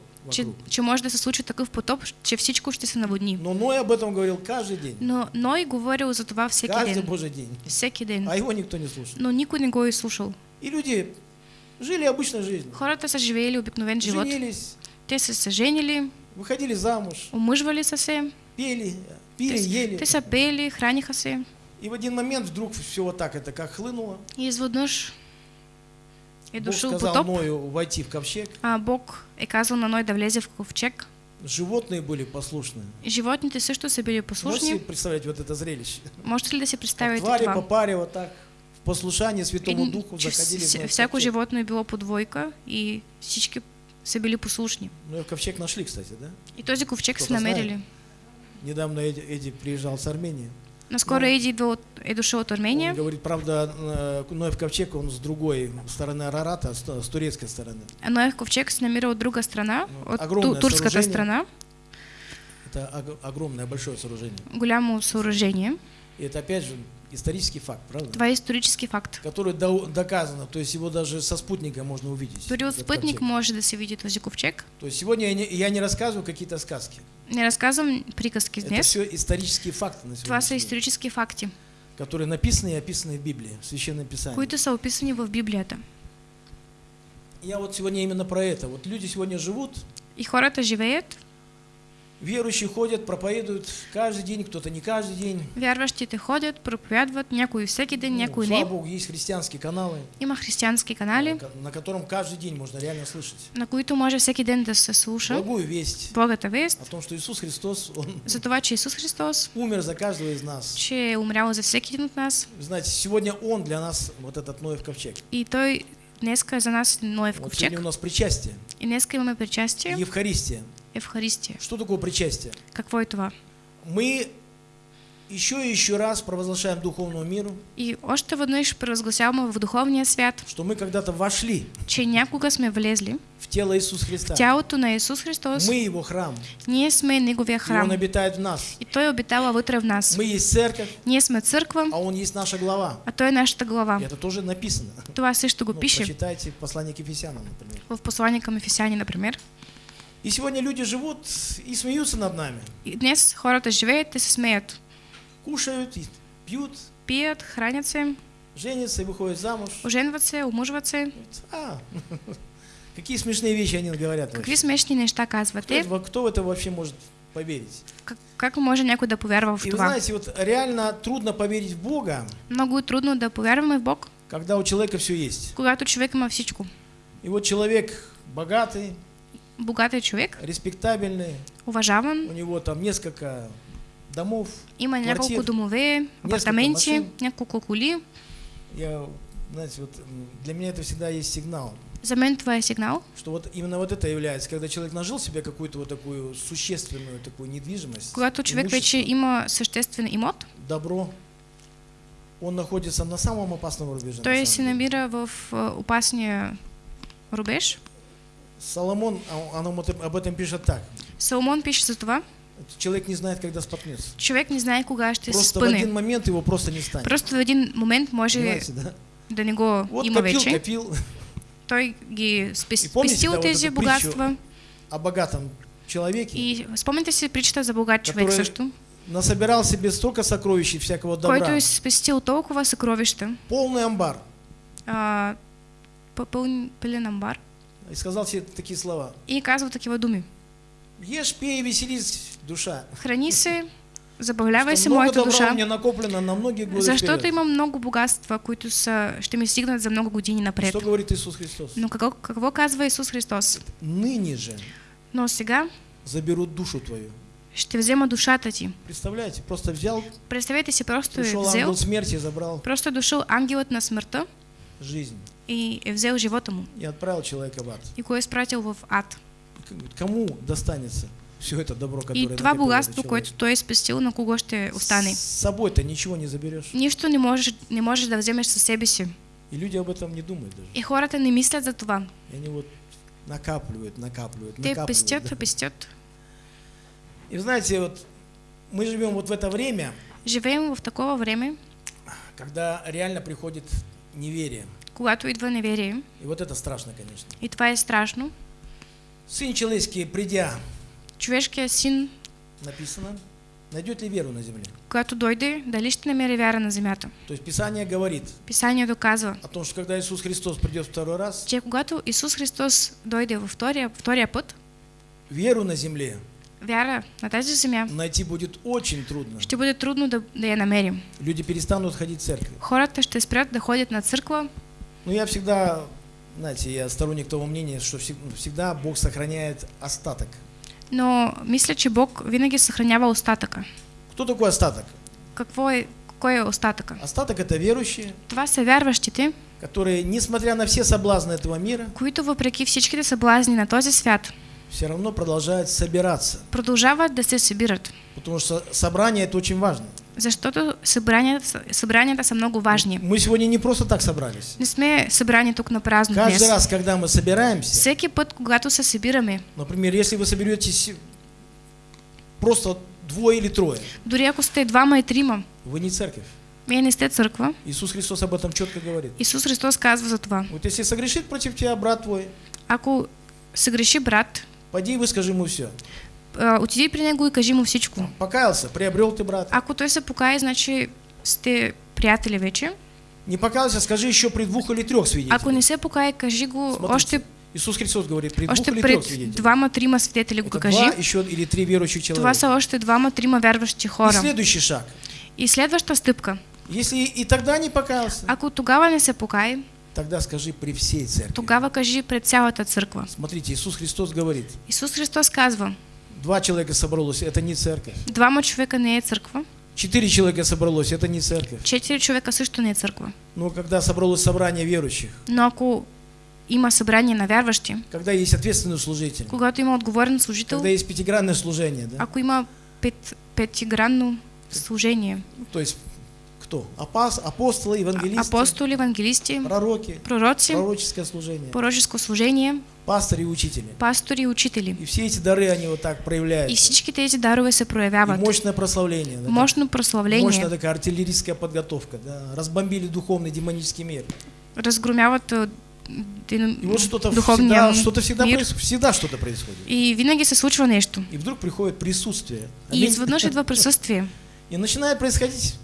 Може да се случи такъв потоп, че всичко ще се наводни. Но Ной об этом говорил каждый день. Но Ной говорил за това всеки Каждый ден. божий день. Всеки ден. А его никто не слушал. Но никой не го е слушал. И люди жили обычной жизнью. Хората са живеели обикновен живот. Женились, Те са се женили, выходили замуж, омъжвали са се, пели, пили, те, ели. те са пели, храниха се. И в один момент вдруг все вот так это как хлынуло. И изведнъж е Бог сказал потоп, Ною войти в ковчег. а Бог е казал на Ной да влезе в ковчег. Животные были послушны. И животните също са били Можете послушни. себе представить вот это зрелище? Можете ли да си представите по това? паре вот так в послушание Святому Един- Духу заходили в вс- Ноев всяко ковчег. животно е било по двойка и всички са били послушни. Ноев ковчег нашли, кстати, да? И този ковчег са намерили. Недавно Эдди, Эдди приезжал с Армении. Ну, идва от, е дошъл от Он Армения. говорит, правда, э, Ноев ковчег, он с другой стороны Арарата, с, с турецкой стороны. А Ноев ковчег се намира от друга страна, Ну, от огромное ту, турската съоружение. страна. Это ог- огромное, большое сооружение. Голямо съоръжение. И это, опять же, исторический факт, правда? Това е исторически факт. Который до- доказано, то есть его даже со спутника можно увидеть. Дори от этот спътник ковчег. може да се види този ковчег. То есть сегодня я не, я не рассказываю какие-то сказки. Не разказвам приказки Это днес. все исторические факты на Това са сегодня, исторически факти, которые написаны и описаны в Библии, в Священном Писании. които са описани в Библията. Я вот сегодня именно про это. Вот люди сегодня живут, И хората живеят, верующие ходят, проповедуют каждый день, кто-то не каждый день. вярващите ходят, проповядват, някой всеки ден, Ну, някой слава не. Богу, есть христианские каналы, Има християнски канали, ка- на котором каждый день можно реально слышать на които може всеки ден да се слуша благую весть благата вест о том, что Иисус Христос, Он за това, че Исус Христос, умер за каждого из нас. че умрял за всеки един от нас Вы знаете, сегодня Он для нас вот этот Ноев ковчег. и Той днеска за нас Ноев Вот сегодня ковчег. у нас причастие, И днеска имаме причастие, Евхаристия. Евхаристия. Что такое причастие? Какво е това? Мы еще и еще раз провозглашаем духовному миру, И още веднъж провъзгласяваме в духовния свят, что мы когда-то вошли че някога сме влезли в тело Иисуса Христа. в тялото на Исус Христос. Мы Его храм, Ние сме Неговия и Он храм. обитает в нас. И Той обитава вътре в нас. Мы есть церковь, Ние сме църква, а Он есть наша глава. а Той е нашата глава. И это тоже написано. Това също го Ну, пише почитайте послание к Ефесянам, например. в послание към Ефесяни, например. И сегодня люди живут и смеются над нами. И днес хората живеят и се смеят. Кушают, и пьют, Пият, хранят се, женятся и выходят замуж. омъжват се. А, какие смешные вещи они говорят. Какви вообще. смешни неща Кто, казват это- кто в это вообще может поверить? Как, как може някой да повярва в И вы знаете, вот реально трудно поверить в Бога, Много трудно да повярваме в Бог, когда у человека все есть. когато човек има всичко. И вот человек богатый, Богат е човек, респектабельный, уважаван, у него там несколько домов. има няколко домове, апартаменти, машин. няколко коли. Я, знаете, вот для меня это всегда есть сигнал. За мен това е сигнал, что вот именно вот это является, когда человек нажил себе какую-то вот такую существенную такую недвижимость, когато човек вече има съществен имот, добро, он находится на самом опасном рубеже. той самом се намира в а, опасния рубеж. Соломон, а, он об этом- пишет так. Соломон пише за това. Человек не знает, когда споткнется. Човек не знае кога ще Просто в один спъне. момент его просто не станет. Просто в един момент може Понимаете, да? да не го Вот има копил, вече. копил Той ги спес- помните, спестил да, вот тези богатства. о богатом человеке, И спомняте си притчата за богат човек също, насобирал себе столько сокровищ и всякого който добра. е спестил толкова съкровища, Полный амбар. а, пълен амбар, И сказал себе такие слова. и казва такива думи. Ешь, пей, веселись, душа. Храни се, забавлявай Что се много моята добра у душа, меня накоплено на многие годы защото вперед. имам много богатства, които са, ще ми стигнат за много години напред. Что говорит Иисус Христос? Но какво, какво казва Исус Христос? Ныне же Но сега заберут душу твою. ще взема душата ти. Представляете, просто взял, Представете си, просто пришел взел, ангел смерти и забрал просто е дошъл ангелът на смъртта жизнь и е взел живота му и отправил человека в ад. и го е изпратил в ад. Кому достанется все это добро, которое И това богатство, което той спестил, на кого ще остане? С собой-то ничего не заберешь. Нищо не можеш, не можеш да вземеш със себе си. И люди об этом не думают даже. И хората не мислят за това. И они вот накапливают, накапливают, Те накапливают. пестят, да. пестят. И знаете, вот мы живем вот в это время, Живеем в такова време, когда реально приходит неверие. Когато идва неверие. И вот это страшно, конечно. И това е страшно. Сын человеческий, придя, Човешкият син, написано, найдет ли веру на земле? когато дойде, дали ще намери вяра на земята? То есть Писание говорит Писанието казва, о том, что когда Иисус Христос придет второй раз, че когато Исус Христос дойде във втория, втория път, веру на земле вяра на тази земя найти будет очень трудно. ще бъде трудно да, да я намерим. Люди перестанут ходить в церковь. Хората ще спрят да ходят на църква, Но я всегда, знаете, я сторонник того мнения, что всег- всегда Бог сохраняет остаток. но мисля, че Бог винаги съхранява остатъка. Кто такой остаток? Какво е, кой е остатъка? Остаток это верующие, Това са вярващите, которые, несмотря на все соблазны этого мира, които въпреки всичките съблазни на този свят, все равно продолжают собираться. продължават да се събират. Потому что собрание это очень важно. Защото събранията, са- събранията са много важни. Мы сегодня не просто так собрались. Не сме събрани тук на празно Каждый днес. раз, когда мы собираемся, Всеки път, когато се събираме, например, если вы соберетесь просто двое или трое, дори ако сте двама и трима, вы не церковь. вие не сте църква, Иисус Христос об этом четко говорит. Исус Христос казва за това. Вот если согрешит против тебя брат твой, Ако се греши брат, пойди и выскажи ему все. Отиди при него и кажи му всичко. Покаялся, приобрел ты брата. Ако той се покае, значи сте приятели вече. Не покаялся, скажи еще при двух или трех свидетелях. Ако не се покае, кажи го Смотрите, още, Иисус Христос говорит, при двух още или трех пред свидетелях. двама-трима свидетели го кажи. два еще или три верующих Това человека. са още двама-трима вярващи И хора. следующий шаг. И следваща стъпка. Если и тогда не покаялся, Ако тогава не се покае, тогда скажи при всей церкви. тогава кажи пред цялата църква. Смотрите, Иисус Христос говорит, Исус Христос казва, два человека собралось, это не церковь. двама човека не е църква, Четыре человека собралось, это не церковь. четири човека също не е църква. Но когда собралось собрание верующих, Но ако има събрание на вярващи, когда есть ответственный служитель, когато има отговорен служител, когда есть пятигранное служение, да? ако има пет, петигранно служение, то есть кто? Апос, апостолы, евангелисты, апостоли, евангелисти, пророки, пророци, пророческое служение, пророческо служение, пастыри и учители. пастори и учители. И все эти дары, они вот так И проявляются. всички тези дарове се И проявяват. мощное прославление. да, Мощно Мощная прославление, такая артиллерийская подготовка. Да, разбомбили духовный демонический мир. разгромяват дин- И вот что-то всегда, что-то всегда, мир. проис- всегда что-то происходит. И винаги се случва нещо. И вдруг приходит присутствие. И Аминь. изведнъж идва присъствие. И начинает происходить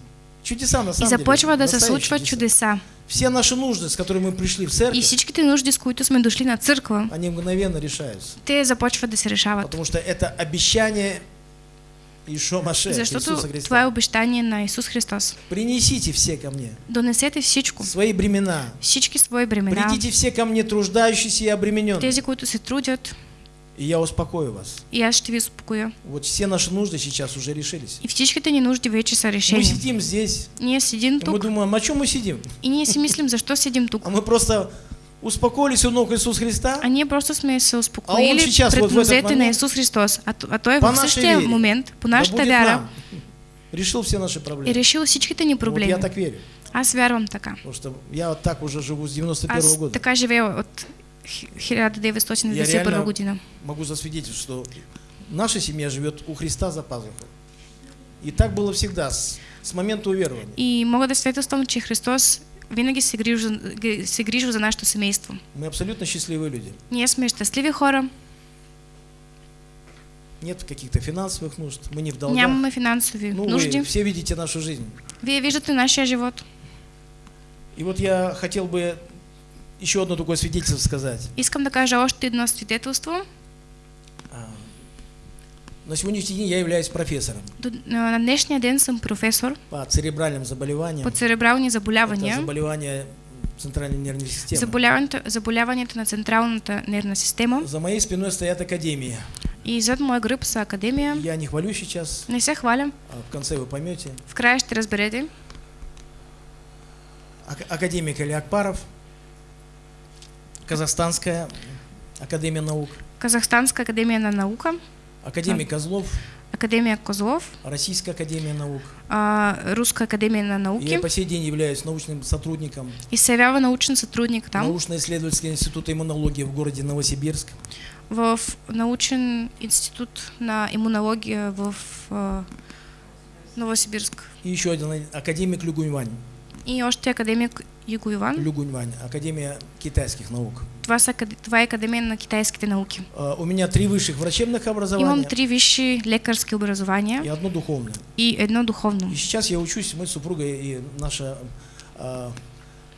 чудеса на И самом деле. започва да се случват чудеса. Все наши нужды, с которыми мы пришли в И церковь, всичките нужди, с които сме дошли на църква, они мгновенно решаются. те започват да се решават. Потому что это обещание Ишо Маше, Защото Иисуса Христа. това е обещание на Исус Христос. Принесите все ко мне Донесете всичко, свои бремена. всички свои бремена, Придите все ко мне, труждающиеся и обремененные, тези, които се трудят, и я успокою вас. и аз ще ви успокоя. Вот все наши нужды сейчас уже решились. И всичките ни нужди вече са Мы сидим здесь, Ние седим и мы тук думаем, а чем мы сидим? и ние си мислим, защо седим тук. А мы просто успокоились у ног Иисуса Христа, А ние просто сме се успокоили сейчас, пред вот в этот нозете на момент, Исус Христос. А, а Той в същия вере, момент, по да нашата будет вяра, нам, решил все наши проблемы. решил всичките ни Вот проблеми. я так верю. Аз вярвам така. Потому что я вот так уже живу с 91 Аз года. така живея от хи- Я 1991 реально година. могу засвидетельствовать, что наша семья живет у Христа за пазухой. И так было всегда, с, с момента уверования. И мога да свидетелствам, че Христос винаги се за нашето семейство. Мы абсолютно счастливые люди. Ние сме щастливи хора, Нет каких-то финансовых нужд, мы не в долгах. нямаме финансови Ну, нужди. вы все видите нашу жизнь. Вие виждате нашия живот. И вот я хотел бы еще одно такое свидетельство сказать. Искам да кажа още едно свидетелство. А, На сегодняшний день я являюсь профессором До, на на днешния ден съм професор по церебральным заболеваниям. по церебрални Это заболявания. заболевания центральной нервной системы. Заболяването, заболяванията на централната нервна система. За моей спиной стоят академии. И зад моя гръб са академия. Я не хвалю сейчас, Не се хваля. а в конце вы поймете. В края ще разберете. Ак- Академик Илья Акпаров, Казахстанская академия наук, Казахстанска академия на наука, академик Козлов, Академия Козлов, Российская академия наук. а, Руска академия на Я по сей день являюсь научным сотрудником И се явява научен сътрудник там, научно-исследовательского института иммунологии в городе Новосибирск. в научен институт на иммунология в а, Новосибирск. И еще один академик Люгуньвань. И още академик Юго Иван. Люгуньвань, Академия китайских наук. Това, са, акад- това е академия на китайските науки. А, У меня три высших врачебных Имам образования три висши лекарски образования и одно духовное. и едно духовно. И сейчас я учусь, мы с супругой и наша а,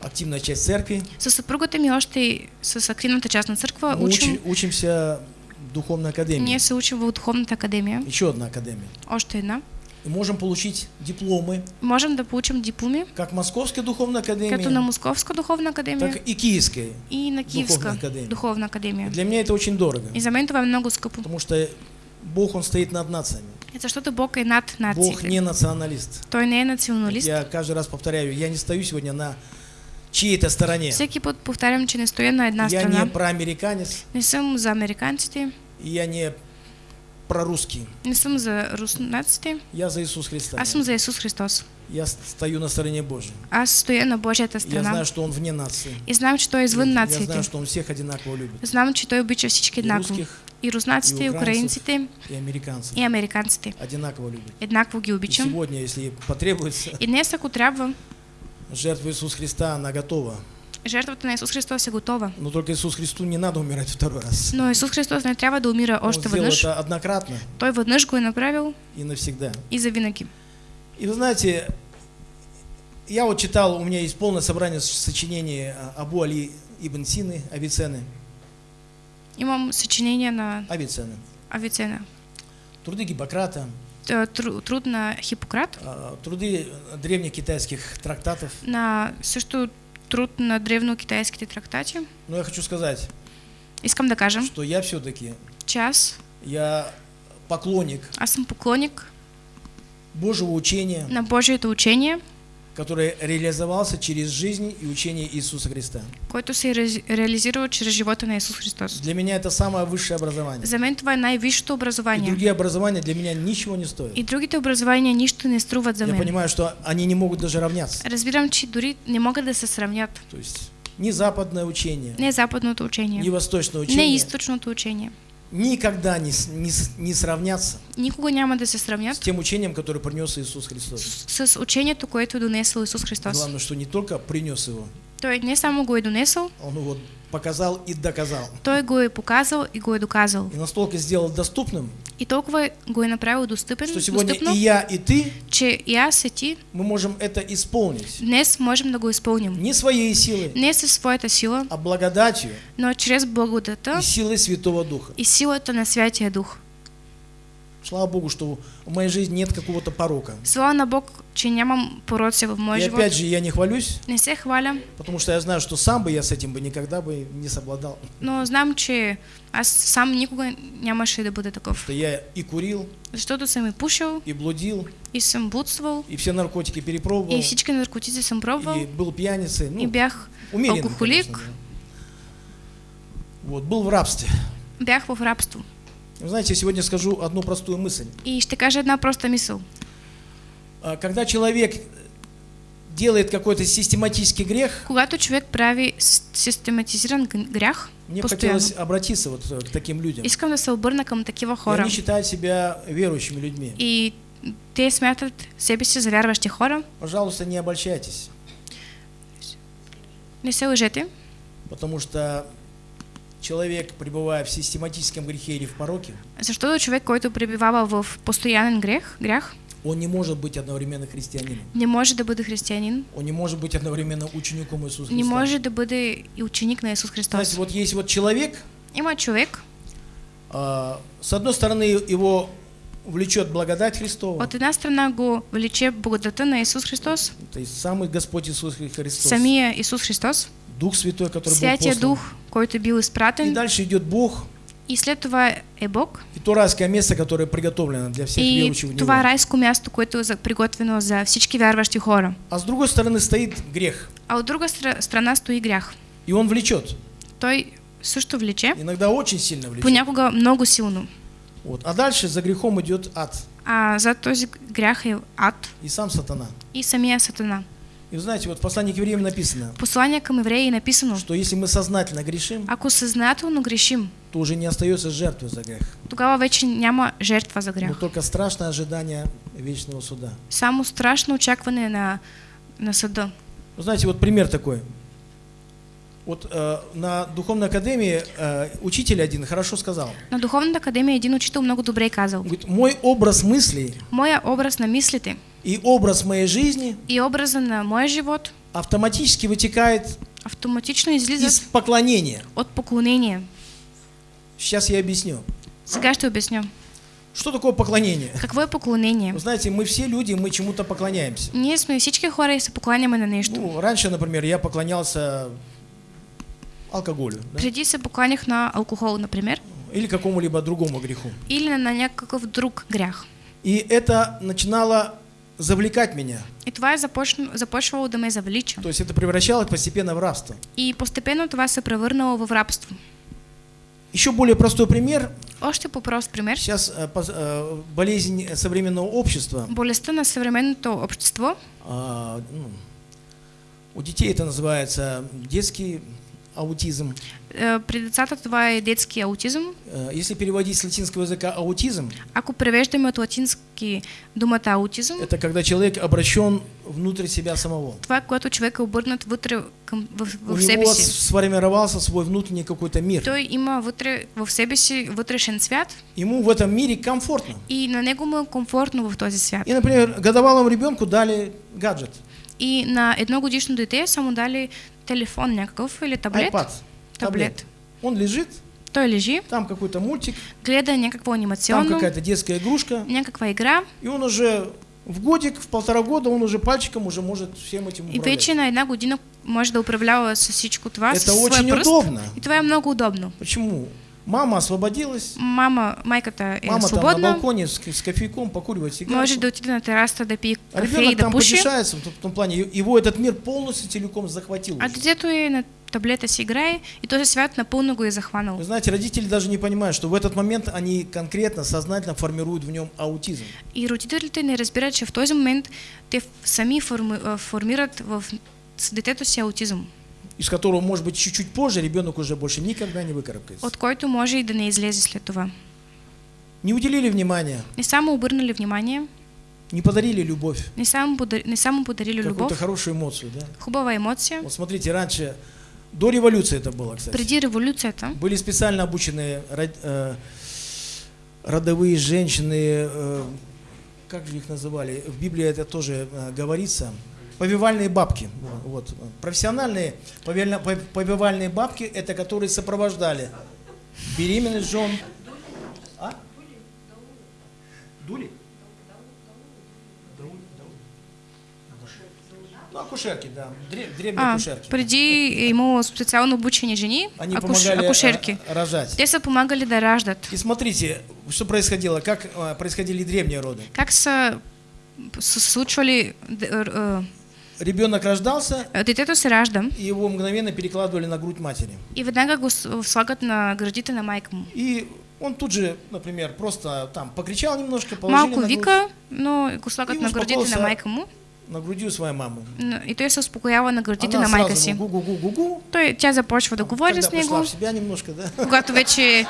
активная часть церкви. С съпругата ми още и с активната част на църква Мы учим. учи- учимся в духовной академии. Ние се учим в духовната академия. Еще одна академия. Още една. И можем получить дипломы Можем да получим дипломи, как Московской духовной академии, като на Московска духовна академия так и Киевской. и на Киевска Духовна академия. духовна академия. Для меня это очень дорого, И за мен това е много скъпо. потому что Бог, Он стоит над нациями. Защото Бог е над Бог нациите. не националист. Той не националист. Я каждый раз повторяю, я не стою сегодня на чьей-то стороне. Всеки път повтарям, че не стоя на една Я страна. не проамериканец, Не съм за американците, и я не прорусский. не съм за руснаците. Я за Иисус Христа. Аз съм за Исус Христос. Я стою на стороне Божьей. Аз стоя на Божията Я страна. знаю, что Он вне нации. И знам, че Той е извън Я знаю, что Он всех одинаково любит. Знам, че Той обича всички И еднакво. русских, И руснаците, и и украинците, и американцев. и американците. Одинаково любит. Еднакво ги И обичам. сегодня, если потребуется, И днес, ако трябва, жертва Иисуса Христа, она готова. Жертвата на Исус Христос е готова. Но только Иисус Христу не надо умирать второй раз. Но Исус Христос не трябва да умира още веднъж. это однократно Той веднъж го е направил и навсегда. и завинаги. И вы знаете, я вот читал, у меня есть полное собрание сочинений Абу Али Ибн Сины, Авиценны. Имам съчинение на Авиценны. Авицена. Труды Гиппократа, тру- Труд на Хипократ, а, труды древних китайских трактатов. на също труд на древнокитайските трактати. Но я хочу сказать, Искам да кажа, что я все-таки, че аз, я поклонник аз съм поклонник? Божьего учения, на Божието учение, который реализовался через жизнь и учение Иисуса Христа. който се е ре- реализирал чрез живота на Исус Христос. Для меня это самое высшее образование. За мен това е най-висшето И образование. другие образования для меня ничего не стоят. И другите образования нищо не струват за Я мен. понимаю, что они не могут даже равняться. Разбирам, че дори не могат да се сравнят. То есть ни западное учение, Не западното ни учение, восточное не учение източното учение. Никогда не, с- не, с- не сравнятся Никога няма да се с сравнят тем учением, которое принес Иисус Христос. с, с учението, което донесъл Исус Христос. Главное, что не только принес его, Той не само го е донесъл, он его показал и доказал. той го е показал и го е доказал. И настолько сделал доступным, И толкова го е направил достъпен, что сегодня достъпно, и я, и ты, че и аз и ти мы можем это исполнить. днес можем да го изпълним. Не своей силой, Не със своята сила, а благодатью но чрез благодата и силой Святого Духа. и силата на Святия Дух. Слава Богу, что в моей жизни нет какого-то порока. Слава на Бог, че нямам пороци в моя И опять же, я не хвалюсь, Не се хваля, потому что я знаю, что сам бы я с этим бы никогда бы не совладал. но знам, че аз сам никога нямаше да бъда такъв. Что я и курил, Защото съм и пушил, и блудил, и съм блудствал, и все наркотики перепробовал, и всички наркотици съм пробвал, и был пьяницей. Ну, и бях умеренный, алкохолик. конечно, да. Вот, был в рабстве. Бях в рабство. Вы знаете, сегодня скажу одну простую мысль. И ще кажа една проста мисъл. А, Когда человек делает какой-то систематический грех, Когато човек прави систематизиран г- грях, мне постоянно, хотелось обратиться вот э, к таким людям. искам да се обърна към такива И хора. они считают себя верующими людьми. И те смятат себе си за вярващи хора. Пожалуйста, не обольщайтесь, Не се лъжете, потому что человек, пребывая в систематическом грехе или в пороке, защото човек, който пребивава в постоянен грех, грях, он не может быть одновременно христианином. не може да бъде християнин, Он не может быть одновременно учеником Иисуса не Христа. може да бъде и ученик на Исус Знаете, Христос. вот есть вот человек, Има човек, а, с одной стороны его влечет благодать Христова, от една страна го влече благодата на Исус Христос, то есть самый Господь Иисус Христос, самия Исус Христос, Дух Святой, который был Святия послан. Дух, който бил И изпратен, дальше идет Бог и след това е Бог, и то райское место, которое приготовлено для всех и верующих в Него. това райско място, което е за- приготвено за всички вярващи хора. А с другой стороны стоит грех, А от друга стра- страна стои грях. и он влечет. Той също влече, Иногда очень сильно влечет. понякога много силно. Вот. А дальше за грехом идет ад А за този грях е ад и сам сатана. и самия сатана. И вы знаете, вот в послании к евреям написано, послание към евреи е написано, что если мы сознательно грешим, ако съзнателно грешим, то уже не остается жертвы за грех, тогава вече няма жертва за но грях. только страшное ожидание вечного суда. Само страшно очакване на, на съда. Вы знаете, вот пример такой. Вот э, на духовной академии э, учитель один хорошо сказал. На Духовната академия един учител много добре е казал. Говорит, мой образ мыслей Моя образ на мислите и образ моей жизни и образа на моя живот автоматически вытекает автоматично из поклонения. от поклонение. Сейчас я объясню. Сега ще обясня. Что такое поклонение? Какво е поклонение? Вы знаете, мы все люди, мы чему-то поклоняемся. Ние сме всички хора и се покланяме на нещо. Ну, раньше, например, я поклонялся алкоголю да? Преди се покланях на алкохол, например, или какому-либо другому греху. или на някакъв друг грях. И это начинало завлекать меня. И това започна, започвало да ме завлича. То есть это превращалось постепенно в рабство. И постепенно това се превърнало в рабство. Еще более простой пример. Още по-прост пример. Сейчас э, э, болезнь современного общества. Болестта на съвременното общество, а, ну, у детей это называется детский аутизм. Е, при децата това е детски аутизъм. Если переводить с латинского языка аутизм, Ако превеждаме от латински думата аутизъм, это когда человек обращен внутрь себя самого. това когато човек е обърнат вътре към, в, У в себе него си. сформировался свой внутренний какой-то мир. Той има вътре в себе си вътрешен свят Ему в этом мире комфортно. и на него му е комфортно в този свят. И, например, годовалому ребенку дали гаджет, И на едно годишно дете са му дали телефон някакъв или таблет. iPad, Таблет. Он лежит, Той лежи, там какой-то мультик, гледа някакво там анимационно, какая-то детская игрушка, някаква игра и он уже в годик, в полтора года, он уже пальчиком уже может всем этим и управлять. вече на една година може да управлява с всичко това Это очень пръст. удобно. И това е много удобно. Почему? Мама освободилась, Мама, майката е мама там на свободна, балконе с, с кофейком покуривает сигарету. може да отиде на терасата да пие А кафе и ребенок да там пуши, потешается, в том, в том плане, его этот мир полностью целиком захватил. а детето е на таблета си играе и този свят напълно го е захванал. Вы знаете, родители даже не понимают, что в этот момент они конкретно, сознательно формируют в нем аутизм. И родителите не разбират, че в този момент те сами форми, а, формират в детето си аутизъм, из которого, может быть, чуть-чуть позже ребенок уже больше никогда не выкарабкается. от който може и да не излезе след това. Не уделили внимания, Не само обърнали внимание, не подарили любовь, не само, подар... не само подарили какую-то любов, хорошую эмоцию, да? хубава емоция. Вот смотрите, раньше, до революции это было, кстати, Преди революцията были специально обученные э, родовые женщины, э, как же их называли, в Библии это тоже э, говорится, повивальные бабки. Вот. Профессиональные повивальные бабки, это которые сопровождали беременность жен. А? Дули? Ну, акушерки, да. Дре- Древние а, акушерки. преди е имало специално обучени жени, Они акуш... помогали акушерки. э, рожать. Те са помагали да раждат. И смотрите, что происходило, как э, происходили древние роды. Как р- э, ребенок рождался, Детето се ражда и его мгновенно перекладывали на грудь матери. и веднага го слагат на гърдите на майка му. И он тут же, например, просто там покричал немножко, положили Малко на грудь, вика, но го слагат на гърдите на майка му на груди у своей мамы. н- и той се успокоява на гърдите Она на майка си. ему гу-гу-гу-гу-гу. Той, тя започва да говори Когда с него, в себя немножко, да, когато вече,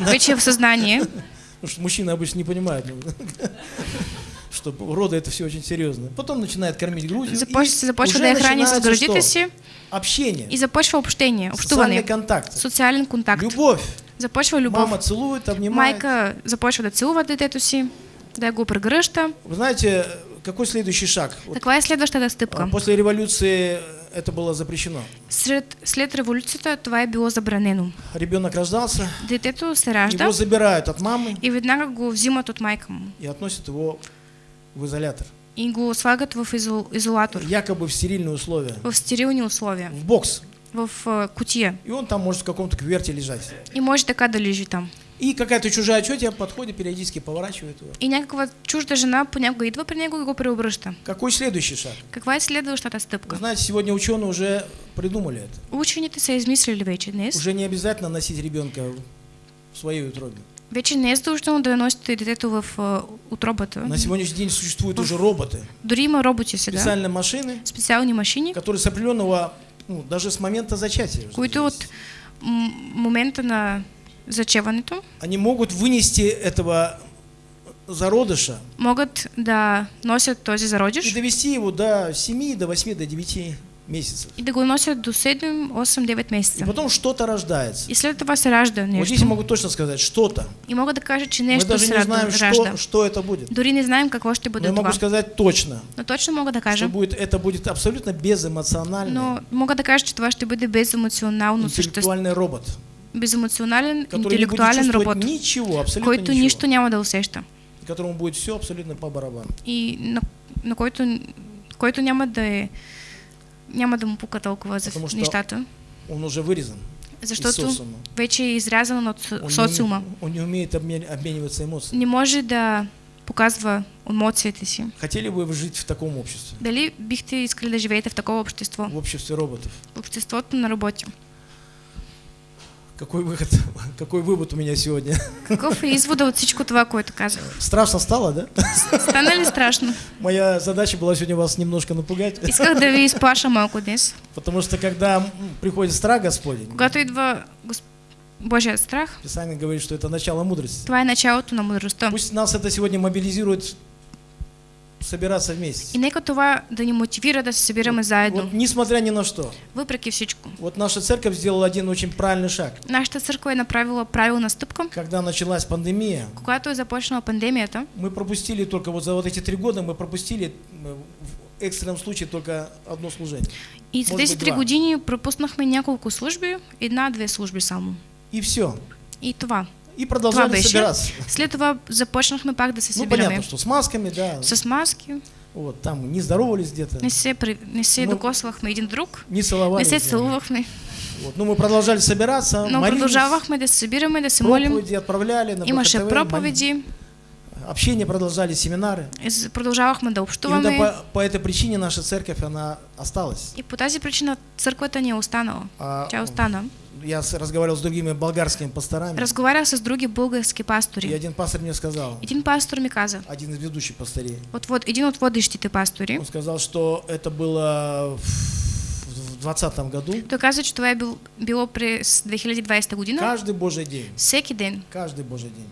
вече е в съзнание. Потому что мужчины обычно не понимают, ну, что роды это все очень серьезно. Потом начинает кормить грудью. Започ... започва да я храни с что? си Общение, и започва общение, социальный общуване, контакт, социален контакт. любовь. Започва любов. Мама целует, обнимает. Майка започва да целува детето си, да го прегръща. Вы знаете, какой следующий шаг? Каква е следващата а? После революции это было запрещено. След, след революцията това е било забранено. Ребенок рождался, Детето се ражда его забирают от мамы и веднага го взимат от майка му и относят его в изолятор. и го слагат в изол, изолатор, Якобы в стерильные условия. в стерилни условия, В бокс. в а, кутия. И он там может в каком-то кверте лежать. И може така да лежи там. И какая-то чужая тетя подходит, периодически поворачивает его. И някаква чужда жена понякога идва при него и го преобръща. Какой следующий шаг? Каква е следващата Вы стъпка? знаете, сегодня ученые уже придумали это. Учените са измислили вече днес. Уже не обязательно носить ребенка в своей утробе. Вече не е задължително да носите детето в а, утробата. На сегодняшний день существуют уже роботы, Дори има роботи сега, специальные машины, специални машини, которые с определенного, ну, даже с момента зачатия, които зависит. от м- момента на зачеването они могут вынести этого зародыша могат да носят този и зародиш довести его до 7, до 8, до 9 месяцев. и да го носят до 7, 8, 9 И месеца. потом что-то рождается. И след това се ражда Вот здесь я нещо. могу точно сказать, что-то. И мога да кажа, че Мы нещо даже не знаем, ражда. что, что это будет. Дори не знаем какво ще Но бъде я могу това. сказать точно, Но точно мога да что будет, это будет абсолютно безэмоциональный, Но мога да кажа, че това ще бъде беземоционално същество. интеллектуальный робот, Беземоционален, не интелектуален робот, ничего, който ничего, нищо няма да усеща. которому будет все абсолютно по барабану. И на, на който, който няма да е няма да му пука толкова за Потому нещата, Он уже вырезан защото вече е изрязан от Он не, социума. уме- он не умеет обмен- обмениваться эмоциями. Не може да показва емоциите си. Хотели бы вы жить в таком обществе? Дали бихте искали да живеете в такова общество? В обществе роботов? В обществото на роботи. Какой выход, какой вывод у меня сегодня? Извода от всичко това, което казах? Страшно стало, да? Стана ли страшно? Моя задача была сегодня вас немножко напугать, Исках да ви изплаша малко днес. потому что когда приходит страх Господень, Когато идва Гос... Божия страх, Писание говорит, что это начало мудрости. това е началото на мудростта. Пусть нас это сегодня мобилизирует собираться И вместе. нека това да ни мотивира да се събираме заедно, Вот несмотря ни на что, въпреки всичко. вот наша церковь сделала один очень правильный шаг. Нашата църква е направила правилна стъпка. Когда началась пандемия, Когато е започнала пандемията, мы пропустили только вот за вот эти три года, мы пропустили м, в экстренном случае только одно служение. и за тези би три години пропуснахме няколко служби, една-две служби само. И все. И това. И продолжали беше. собираться. След това започнахме пак да се Ну, събираме. понятно, что с масками, да. С маски, Вот, там не здоровались где-то, не се, при... не се Ну, докосвахме един друг, не целовались. не се целувахме, Вот. Ну, мы продолжали собираться, но молились, продължавахме да се събираме, да се молим. проповеди отправляли на Имаше БХТВ, проповеди, мол- общение продолжали, семинары. и продължавахме да И общуваме. по, по этой причине наша церковь, она осталась. И по тази причина църквата ни е останала. А, Тя остана. Я разговаривал с другими болгарскими пасторами, Разговарях с други български и пастори. один пастор мне сказал, Един пастор ми каза, один из ведущих пастырей, от, вод- един от водещите пастори, он сказал, что это было в 2020 году, той каза, е бил, било през 2020 година. каждый Божий день, Всеки ден каждый Божий день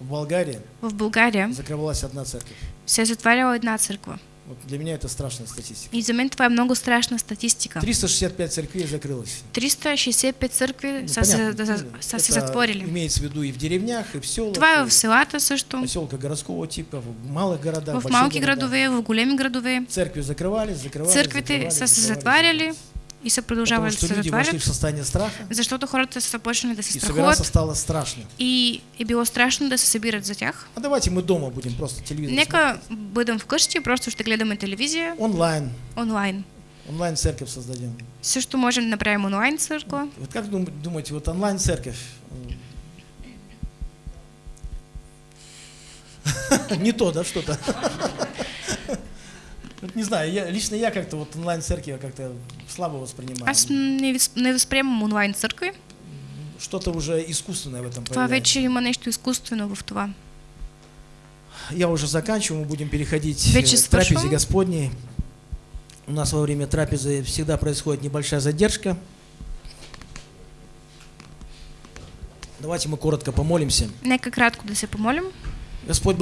в Болгарии в България закрывалась одна церковь. се е затваряла една църква. Вот для меня это страшная статистика. И за мен това е много страшна статистика. 365 церквей закрылось. 365 църкви Ну, понятно, да, ну, затворили. Имеется в виду и в деревнях, и в селах, Това е и в селата също, поселка городского типа, в малых городах, в малки городах. в големи градове. Церкви закрывались, закрывались, Църквите закрывались, са се затваряли и Потому продължавали что да се люди вошли в состояние страха, защото хората са почнали да се и собираться страхуват стало страшно. и е било страшно да се събират за тях. А давайте мы дома будем просто телевизор Нека бъдем вкъщи, просто ще гледаме телевизия смотреть. онлайн. онлайн. Онлайн церковь создадем. Също можем да направим онлайн църква. Вот как дум- думаете, вот онлайн церковь? Не то, да, что-то? Вот не знаю, я, лично я как-то вот онлайн-церкви как-то слабо воспринимаю. Не, вис- не възприемам онлайн църкви. Что-то уже искусственное в этом Това вече има нещо изкуствено в това. Я уже заканчиваю, мы будем переходить Вече э, к трапезе. Господней. У нас во время трапезы всегда происходит небольшая задержка. Давайте мы коротко помолимся. Нека кратко да се помолим. Господь,